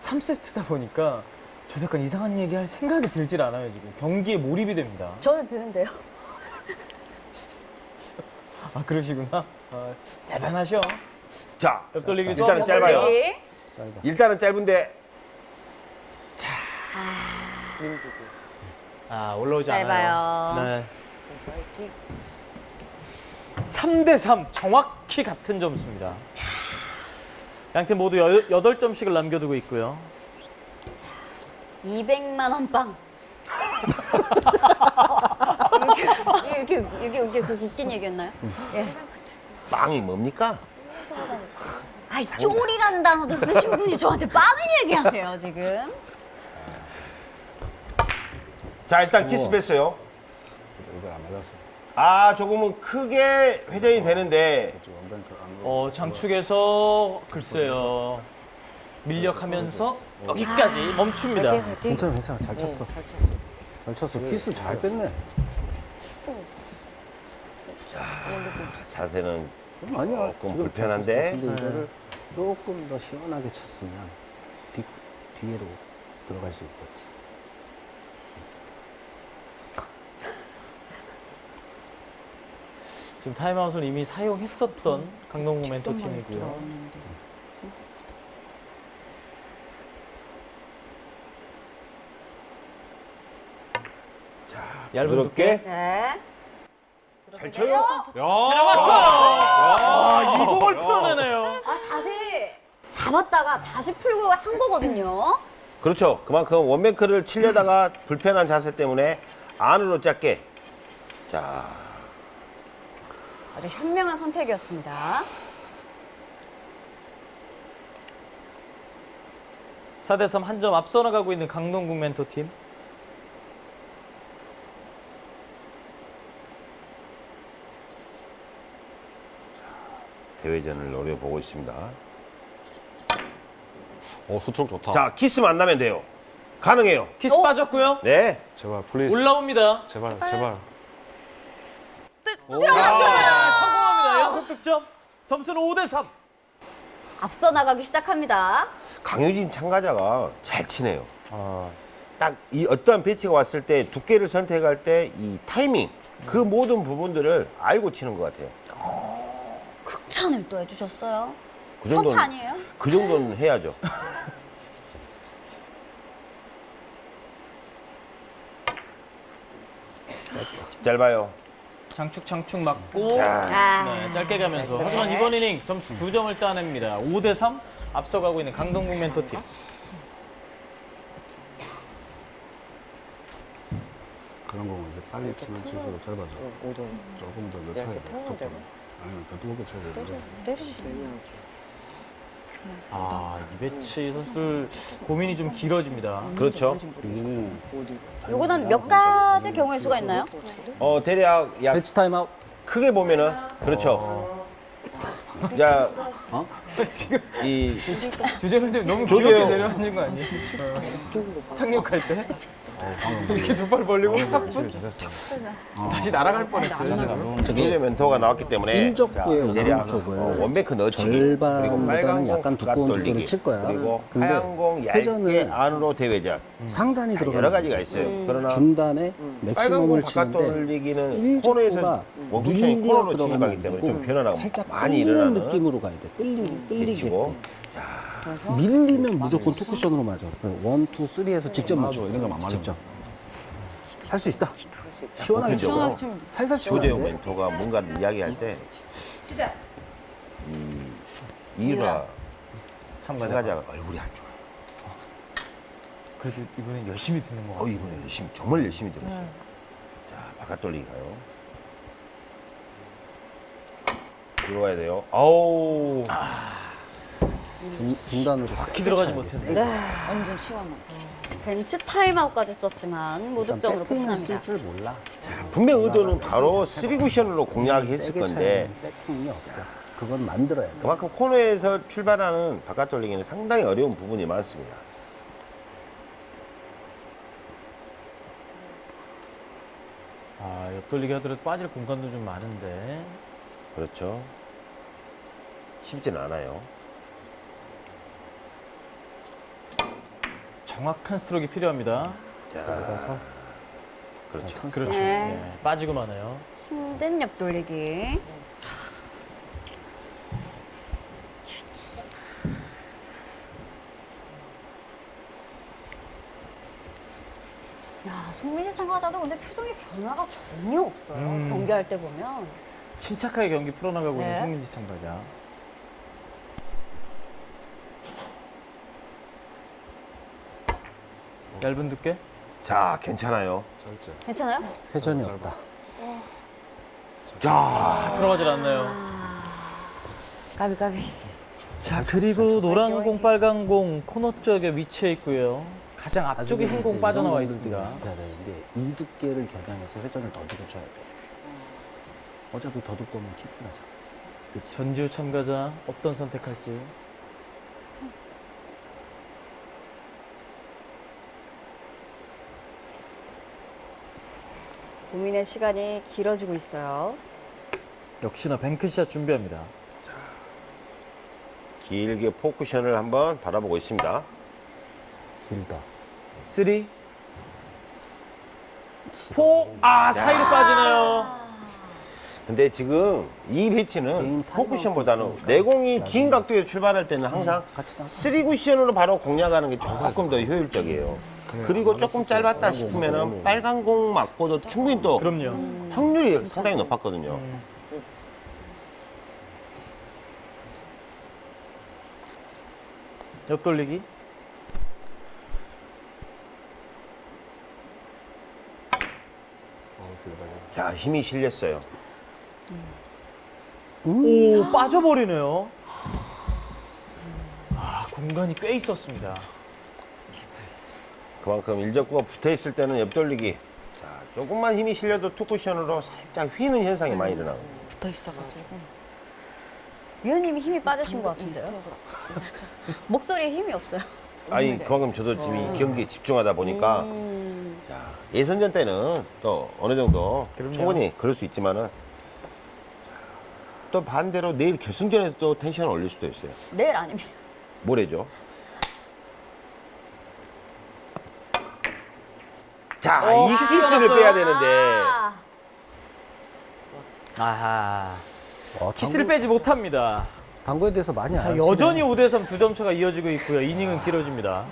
3세트다 보니까 저 약간 이상한 얘기 할 생각이 들질 않아요, 지금. 경기에 몰입이 됩니다. 저는 드는데요. 아, 그러시구나. 아, 대단하셔. 자, 옆돌리기 또 일단은 짧아요. 여기. 일단은 짧은데 민지지. 아, 올라오지 짧아요. 않아요. 네. 파이팅. 3대 3 정확히 같은 점수입니다. 양팀 모두 여, 8점씩을 남겨두고 있고요. 200만 원 빵. 어, 이게, 이게, 이게, 이게 그 웃긴 얘기였나요? 예. 빵이 뭡니까? 아이, 쪼리라는 단어도 쓰신 분이 저한테 빵을 얘기하세요, 지금. 자, 일단 키스 뺐어요. 이거 안 맞았어. 아, 조금은 크게 회전이 되는데 안 어, 장축에서 글쎄요. 밀력하면서 여기까지 멈춥니다. 파이팅, 파이팅. 괜찮아 괜찮아 잘 쳤어. 잘 쳤어. 잘 쳤어. 키스 잘 뺐네. 자세는 아니야. 조금 불편한데? 근데 이거를 조금 더 시원하게 쳤으면 뒤 뒤로 들어갈 수 있었지. 지금 타임아웃을 이미 사용했었던 강동구 멘토 팀이고요. 들어왔는데. 얇은 두께. 네. 잘 쳐요. 아, 이 공을 풀어내네요. 아, 자세 잡았다가 다시 풀고 한 거거든요. 그렇죠. 그만큼 원뱅크를 치려다가 불편한 자세 때문에 안으로 짧게. 자, 아주 현명한 선택이었습니다. 4대 3 한 점 앞서 나가고 있는 강동국 멘토 팀. 대회전을 노려보고 있습니다. 어, 스트로크 좋다. 자, 키스 만나면 돼요. 가능해요. 키스 어? 빠졌고요. 네. 제발 please. 올라옵니다. 제발 제발. 연속 득점. 점수는 5대 3. 앞서 나가기 시작합니다. 강유진 참가자가 잘 치네요. 아, 딱이 어떠한 배치가 왔을 때 두께를 선택할 때 이 타이밍 그 모든 부분들을 알고 치는 것 같아요. 극찬을 또 해주셨어요. 그 정도는 아니에요? 그 정도는 해야죠. 짧아요. 장축 장축 맞고 자. 아. 네, 짧게 가면서 하지만 이번 이닝 점수 두 점을 따냅니다. 5대 3 앞서가고 있는 강동국 멘토팀. 그런 거는 이제 빨리 치면 칠수록 짧아져. 오도 조금 더 늦춰야 돼. 아니면 더 뜨겁게 쳐야 돼. 때리면 되면 아 이배치 선수들 고민이 좀 길어집니다. 그렇죠. 여기는 요거는 몇 가지 경우의 수가 있나요? 어 대략 약 배치 타임아웃. 크게 보면은 그렇죠. 자, 어? 이 주제문제 너무. 귀엽게 내려앉는 거 아니에요? 어. 착륙할 때 이렇게 두팔 벌리고 삽분 다시 날아갈 뻔했어요. 조제 멘토가 나왔기 때문에 대략 오른쪽을 어, 원뱅크 넣어치기 절반보다는 약간 두꺼운 투구를 칠 거야. 그리고 근데 하얀 공 얇게 회전은 안으로 대회전 상단이 자, 들어가 여러 가지가 있어요. 그러나 중단에 빨간 공 맥시멈을 치는데 밀려 코너로 들어가면 안 때문에 되고 살짝 많이 끌리는 일어나는 느낌으로 가야 돼. 끌리 끌리게. 배치고 밀리면 무조건 투쿠션으로 맞아. one, two, three에서 직접 맞아. 이런 거만 맞으면 직접. 할 수 있다. 시원하게 쳐. 시원하게 치면 살살 치면 안 돼. 멘토가 뭔가를 이야기할 때 이, 이유라 참가자. 참가자가 얼굴이 안 좋아. 그래도 이번엔 열심히 듣는 거 어, 같아요. 이번에 열심히, 정말 열심히 들었어요. 자, 바깥 돌리기 가요. 들어와야 돼요. 아우. 중, 중단으로 키 들어가지 못했네. 완전 시원하게. 벤츠 타임아웃까지 썼지만 무득점으로 끝이 납니다. 쓸줄 몰라. 분명 의도는 바로 3쿠션으로 공략했을 세게 건데 없어. 그건 만들어야 돼. 그만큼 코너에서 출발하는 바깥 돌리기는 상당히 어려운 부분이 많습니다. 아 옆돌리기 하더라도 빠질 공간도 좀 많은데 그렇죠. 쉽진 않아요. 정확한 스트로크가 필요합니다. 자, 들어가서 그렇죠. 그렇죠. 네. 네, 빠지고 마네요. 힘든 옆 돌리기. 야, 송민희 참가자도 근데 표정에 변화가 전혀 없어요. 음. 경기할 때 보면. 침착하게 경기 풀어나가고 있는 네. 송민지 참가자. 얇은 두께? 자, 괜찮아요. 짧지. 괜찮아요? 회전이 없다. 자, 아, 들어가질 않나요. 가비 가비. 자 그리고 노란 공, 빨간 공 코너 쪽에 위치해 있고요. 가장 앞쪽에 흰 공 빠져나와 있습니다. 이 두께를 겨냥해서 회전을 더 두고 쳐야 돼. 어차피 더 두꺼우면 키스나잖아. 그치? 전주 참가자 어떤 선택할지. 고민의 시간이 길어지고 있어요. 역시나 뱅크샷 준비합니다. 길게 포쿠션을 한번 바라보고 있습니다. 길다. 3 4 아, 사이로 빠지네요. 근데 지금 이 배치는 포쿠션보다는 내공이 긴 각도에 출발할 때는 항상 같이 나. 3쿠션으로 바로 공략하는 게 조금 더 효율적이에요. 그리고 조금 짧았다 싶으면 빨간 공 맞고도 충분히 또 그럼요. 확률이 상당히 높았거든요. 옆 돌리기. 자, 힘이 실렸어요. 오, 빠져버리네요. 아, 공간이 꽤 있었습니다. 그만큼 일적구가 붙어 있을 때는 옆돌리기. 자, 조금만 힘이 실려도 투쿠션으로 살짝 휘는 현상이 많이 일어나고. 붙어 있어가지고. 위원님이 힘이 빠지신 것 같은데요? 목소리에 힘이 없어요. 아니, 그만큼 저도 지금 이 경기에 집중하다 보니까 음, 자, 예선전 때는 또 어느 정도 그럼요. 충분히 그럴 수 있지만은 또 반대로 내일 결승전에서 또 텐션을 올릴 수도 있어요. 내일 아니면 모레죠. 자, 어, 이 키스를 났어요. 빼야 되는데 아, 아하. 어, 키스를 빼지 못합니다. 당구에 대해서 많이 자, 아시네. 여전히 5대3 두 점 차가 이어지고 있고요. 이닝은 길어집니다.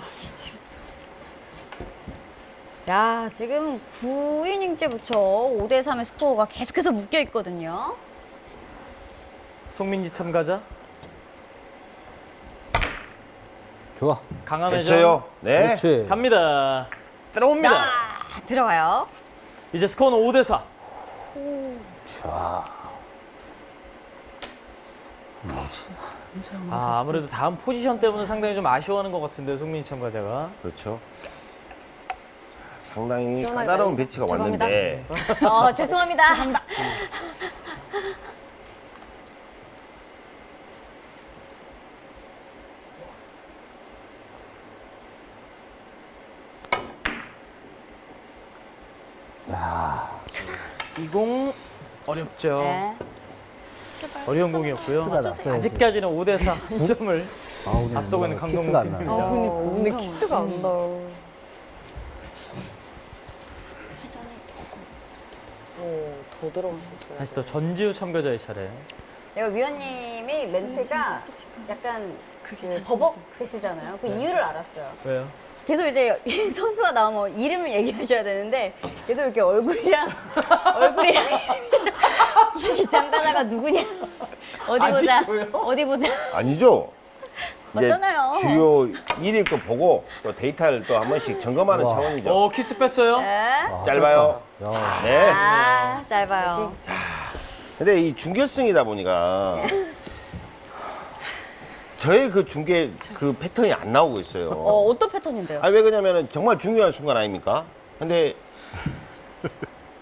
야, 지금 9이닝째부터 5대 3의 스코어가 계속해서 묶여 있거든요. 송민지 참가자 좋아. 강한 회전. 네. 그렇지. 갑니다. 들어옵니다. 아, 들어가요. 이제 스코어는 5대 4. 좋아. 아, 아무래도 다음 포지션 때문에 상당히 좀 아쉬워하는 것 같은데 송민지 참가자가. 그렇죠. 상당히 까다로운. 배치가 죄송합니다. 왔는데 어, 죄송합니다. 죄송합니다. 이공 어렵죠. 네. 어려운 공이었고요. 아직까지는 5대 4한 점을 아, 오늘 앞서고 있는 뭔가 강동원 키스가 안 팀입니다. 나네. 어, 근데 근데 키스가 안 나. 더 들어갔었어요. 다시 또 전지우 참가자의 차례. 내가 위원님이 멘트가 약간 그 버벅대시잖아요. 그 이유를 알았어요. 왜요? 계속 이제 이 선수가 나오면 이름을 얘기하셔야 되는데 계속 이렇게 얼굴이랑 얼굴이랑 이 참가자가 누구냐 어디 보자? 어디 보자 아니죠. 맞잖아요. 주요 일일 거 보고 또 데이터를 또 한 번씩 점검하는 우와. 차원이죠. 어, 키스 뺐어요. 네. 아, 짧아요. 네. 아 짧아요. 근데 이 중결승이다 보니까 저의 그 중계 그 패턴이 안 나오고 있어요. 어 어떤 패턴인데요? 아니 왜 그러냐면은 정말 중요한 순간 아닙니까? 근데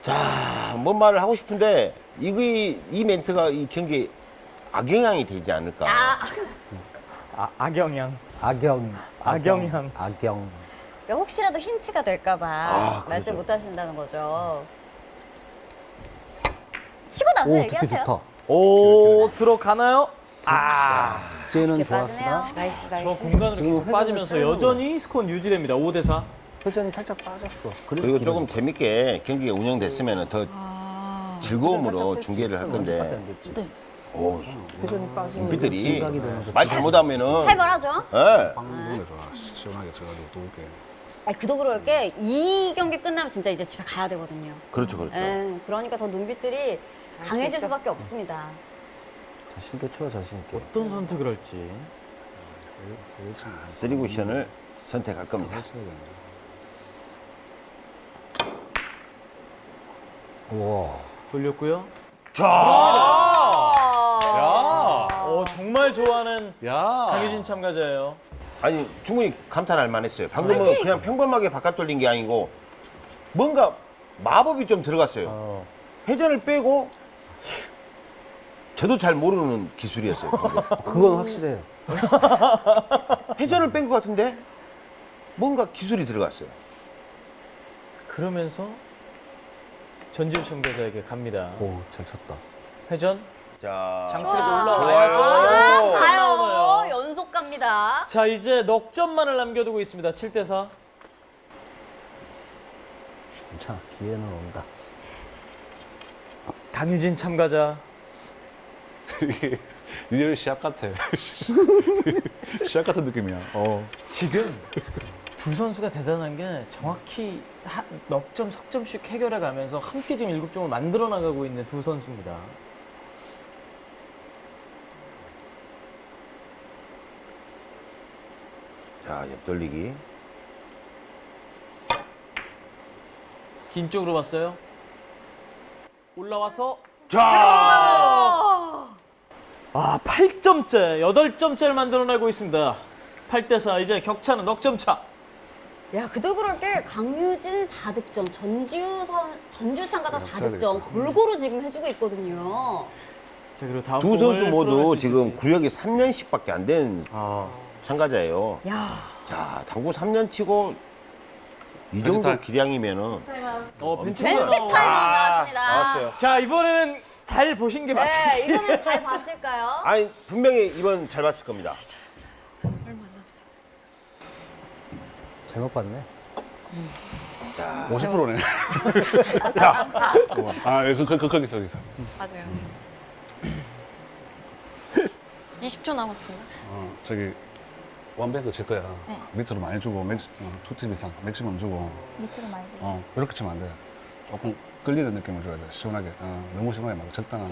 자, 뭔 말을 하고 싶은데 이이 이 멘트가 이 경기에 악영향이 되지 않을까? 아 아, 악영향. 악영. 악영향. 악영. 그러니까 혹시라도 힌트가 될까 봐 아, 말씀. 못 하신다는 거죠. 치고 나서 오, 얘기하세요. 좋다. 오, 들어가나요? 아, 빠지네요. 좋았으나 nice, 저 nice. 공간으로 지금 계속 빠지면서 여전히 스코어는 유지됩니다. 5대 4. 회전이 살짝 빠졌어. 그리고 조금. 재밌게 경기가 운영됐으면 더 아, 즐거움으로 중계를 할 건데 안 됐지. 오, 회전이 빠지면 눈빛들이 되면서 말 잘못하면은 살벌하죠? 예. 빵 부분에 좋아. 시원하게 쳐가지고 두껍게. 아니 그도 그럴 게 이 경기 끝나면 진짜 이제 집에 가야 되거든요. 그렇죠, 그렇죠. 예, 그러니까 더 눈빛들이 수 강해질. 수밖에 없습니다. 자신 있게 쳐 자신 있게. 어떤 선택을 할지. 쓰리 쿠션을 선택할 겁니다. 우와. 돌렸고요. 자, 어, 정말 좋아하는 야. 강유진 참가자예요. 아니 충분히 감탄할 만했어요. 방금은 그냥 평범하게 바깥 돌린 게 아니고 뭔가 마법이 좀 들어갔어요. 어. 회전을 빼고 저도 잘 모르는 기술이었어요. 그건 확실해요. 회전을 뺀 것 같은데 뭔가 기술이 들어갔어요. 그러면서 전지우 참가자에게 갑니다. 오, 잘 쳤다. 회전. 자, 장출에서 좋아요. 올라와요. 가요. 나오나요? 연속 갑니다. 자, 이제 넉 점만을 남겨두고 있습니다. 7대 4. 괜찮아. 기회는 온다. 강유진 참가자. 이게 real 시합 같아. 시합 같은 느낌이야. 어. 지금 두 선수가 대단한 게 정확히 사- 넉 점, 석점씩 해결해 가면서 함께 지금 일곱 점을 만들어 나가고 있는 두 선수입니다. 자, 옆돌리기. 긴 쪽으로 왔어요. 올라와서 자, 아, 8점째, 8점째를 만들어내고 있습니다. 8대 4. 이제 격차는 넉 점 차. 야, 그도 그럴 게 강유진 4득점, 전지우 선, 전지우 참가자 써야 4득점 되겠다. 골고루 지금 해주고 있거든요. 자, 그리고 다음 두 선수 모두 수 지금. 구력이 3년씩밖에 안된 아, 참가자예요. 야, 자, 당구 3년 치고 이 벤치 정도 타임. 기량이면은 어, 벤치 벤치. 타임 나왔습니다. 나왔어요. 자, 이번에는 잘 보신 게 네, 맞습니다. 이거는 잘 봤을까요? 아니 분명히 이번 잘 봤을 겁니다. 얼마 안 남았어. 잘못 봤네. 50%네. 자, 아, 그, 그, 그, 거기서, 거기서. 맞아요. 20초 남았습니다. 어, 저기, one bank 칠 거야. 네. 밑으로 많이 주고 maxi, 어, two tip 이상 maximum 주고 밑으로 많이 주고 어, 이렇게 치면 안 돼. 조금 끌리는 느낌을 줘야 돼. 시원하게. 어, 너무 시원하게 말고 적당한.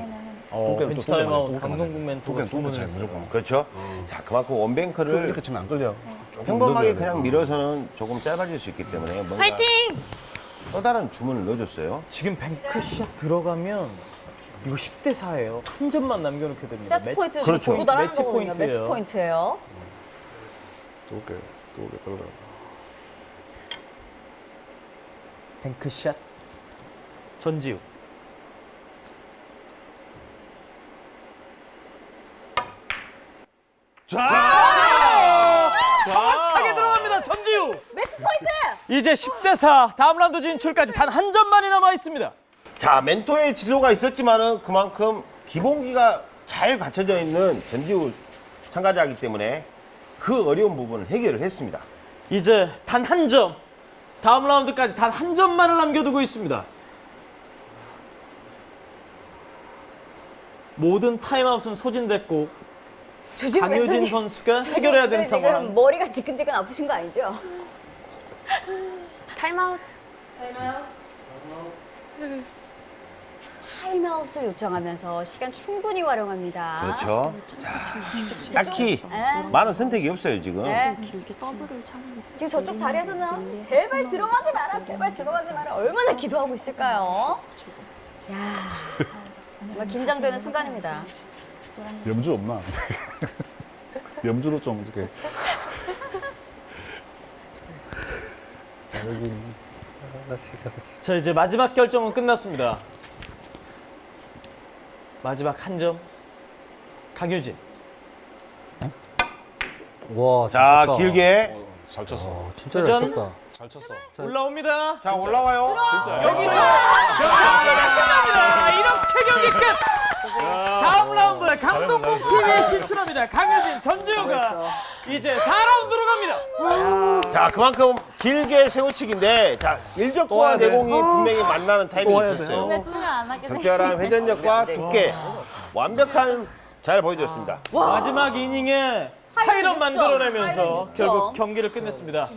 어, 두께는 벤치 또 두께 타임아웃 맞아야 돼. 강동국 멘토가 두께 차이. 무조건. 그렇죠. 자, 그만큼 좀 one bank를 이렇게 치면 안 끌려. 조금 평범하게. 그냥 어. 밀어서는 조금 짧아질 수 있기 때문에 뭔가 파이팅! 또 다른 주문을 넣어줬어요. 지금 뱅크샷 들어가면 이거 10대 4예요. 한 점만 남겨놓게 됩니다. 세트 포인트 그렇죠. 도달하는 매치 거거든요. 매치 포인트예요. 포인트예요. 두께, 두께 끌려. 뱅크샷 전지우. 정확하게 들어갑니다. 전지우. 매치 포인트! 이제 10대 4 다음 라운드 진출까지 단 한 점만이 남아 있습니다. 자, 멘토의 지도가 있었지만은 그만큼 기본기가 잘 갖춰져 있는 전지우 참가자이기 때문에 그 어려운 부분을 해결을 했습니다. 이제 단 한 점. 다음 라운드까지 단 한 점만을 남겨두고 있습니다. 모든 타임아웃은 소진됐고 강효진 선수가 해결해야 되는 지금 상황. 머리가 지끈지끈 아프신 거 아니죠? 타임아웃. 타임아웃 을 요청하면서 시간 충분히 활용합니다. 그렇죠. 자, 딱히 네. 많은 선택이 없어요, 지금. 네. 길게 더블을 참으겠어요. 지금 저쪽 자리에서는 제발 들어가지 마라, 제발 들어가지 마라. 얼마나 기도하고 있을까요? 야, 정말 긴장되는 순간입니다. 염주 없나? 염주로 좀 이렇게. 자, 여기 하나씩 하나씩. 자 이제 마지막 결정은 끝났습니다. 마지막 한 점. 강효진. 와, 자. 길게. 어, 잘 쳤어. 어, 진짜 잘? 쳤다. 잘 쳤어. 올라옵니다. 자, 올라와요. 여기서 경기가 끝납니다. 이렇게 경기 끝. 다음 라운드에 강동국 팀이 진출합니다. 강효진, 전주효가 이제 4라운드로 갑니다. 자, 그만큼 길게 세우치기인데, 자, 일적과. 내공이 분명히 만나는 돼. 있었어요. 적절한 회전력과 두께, 완벽한 잘 보여줬습니다. 마지막 이닝에 하이런 만들어내면서. 결국 경기를 끝냈습니다.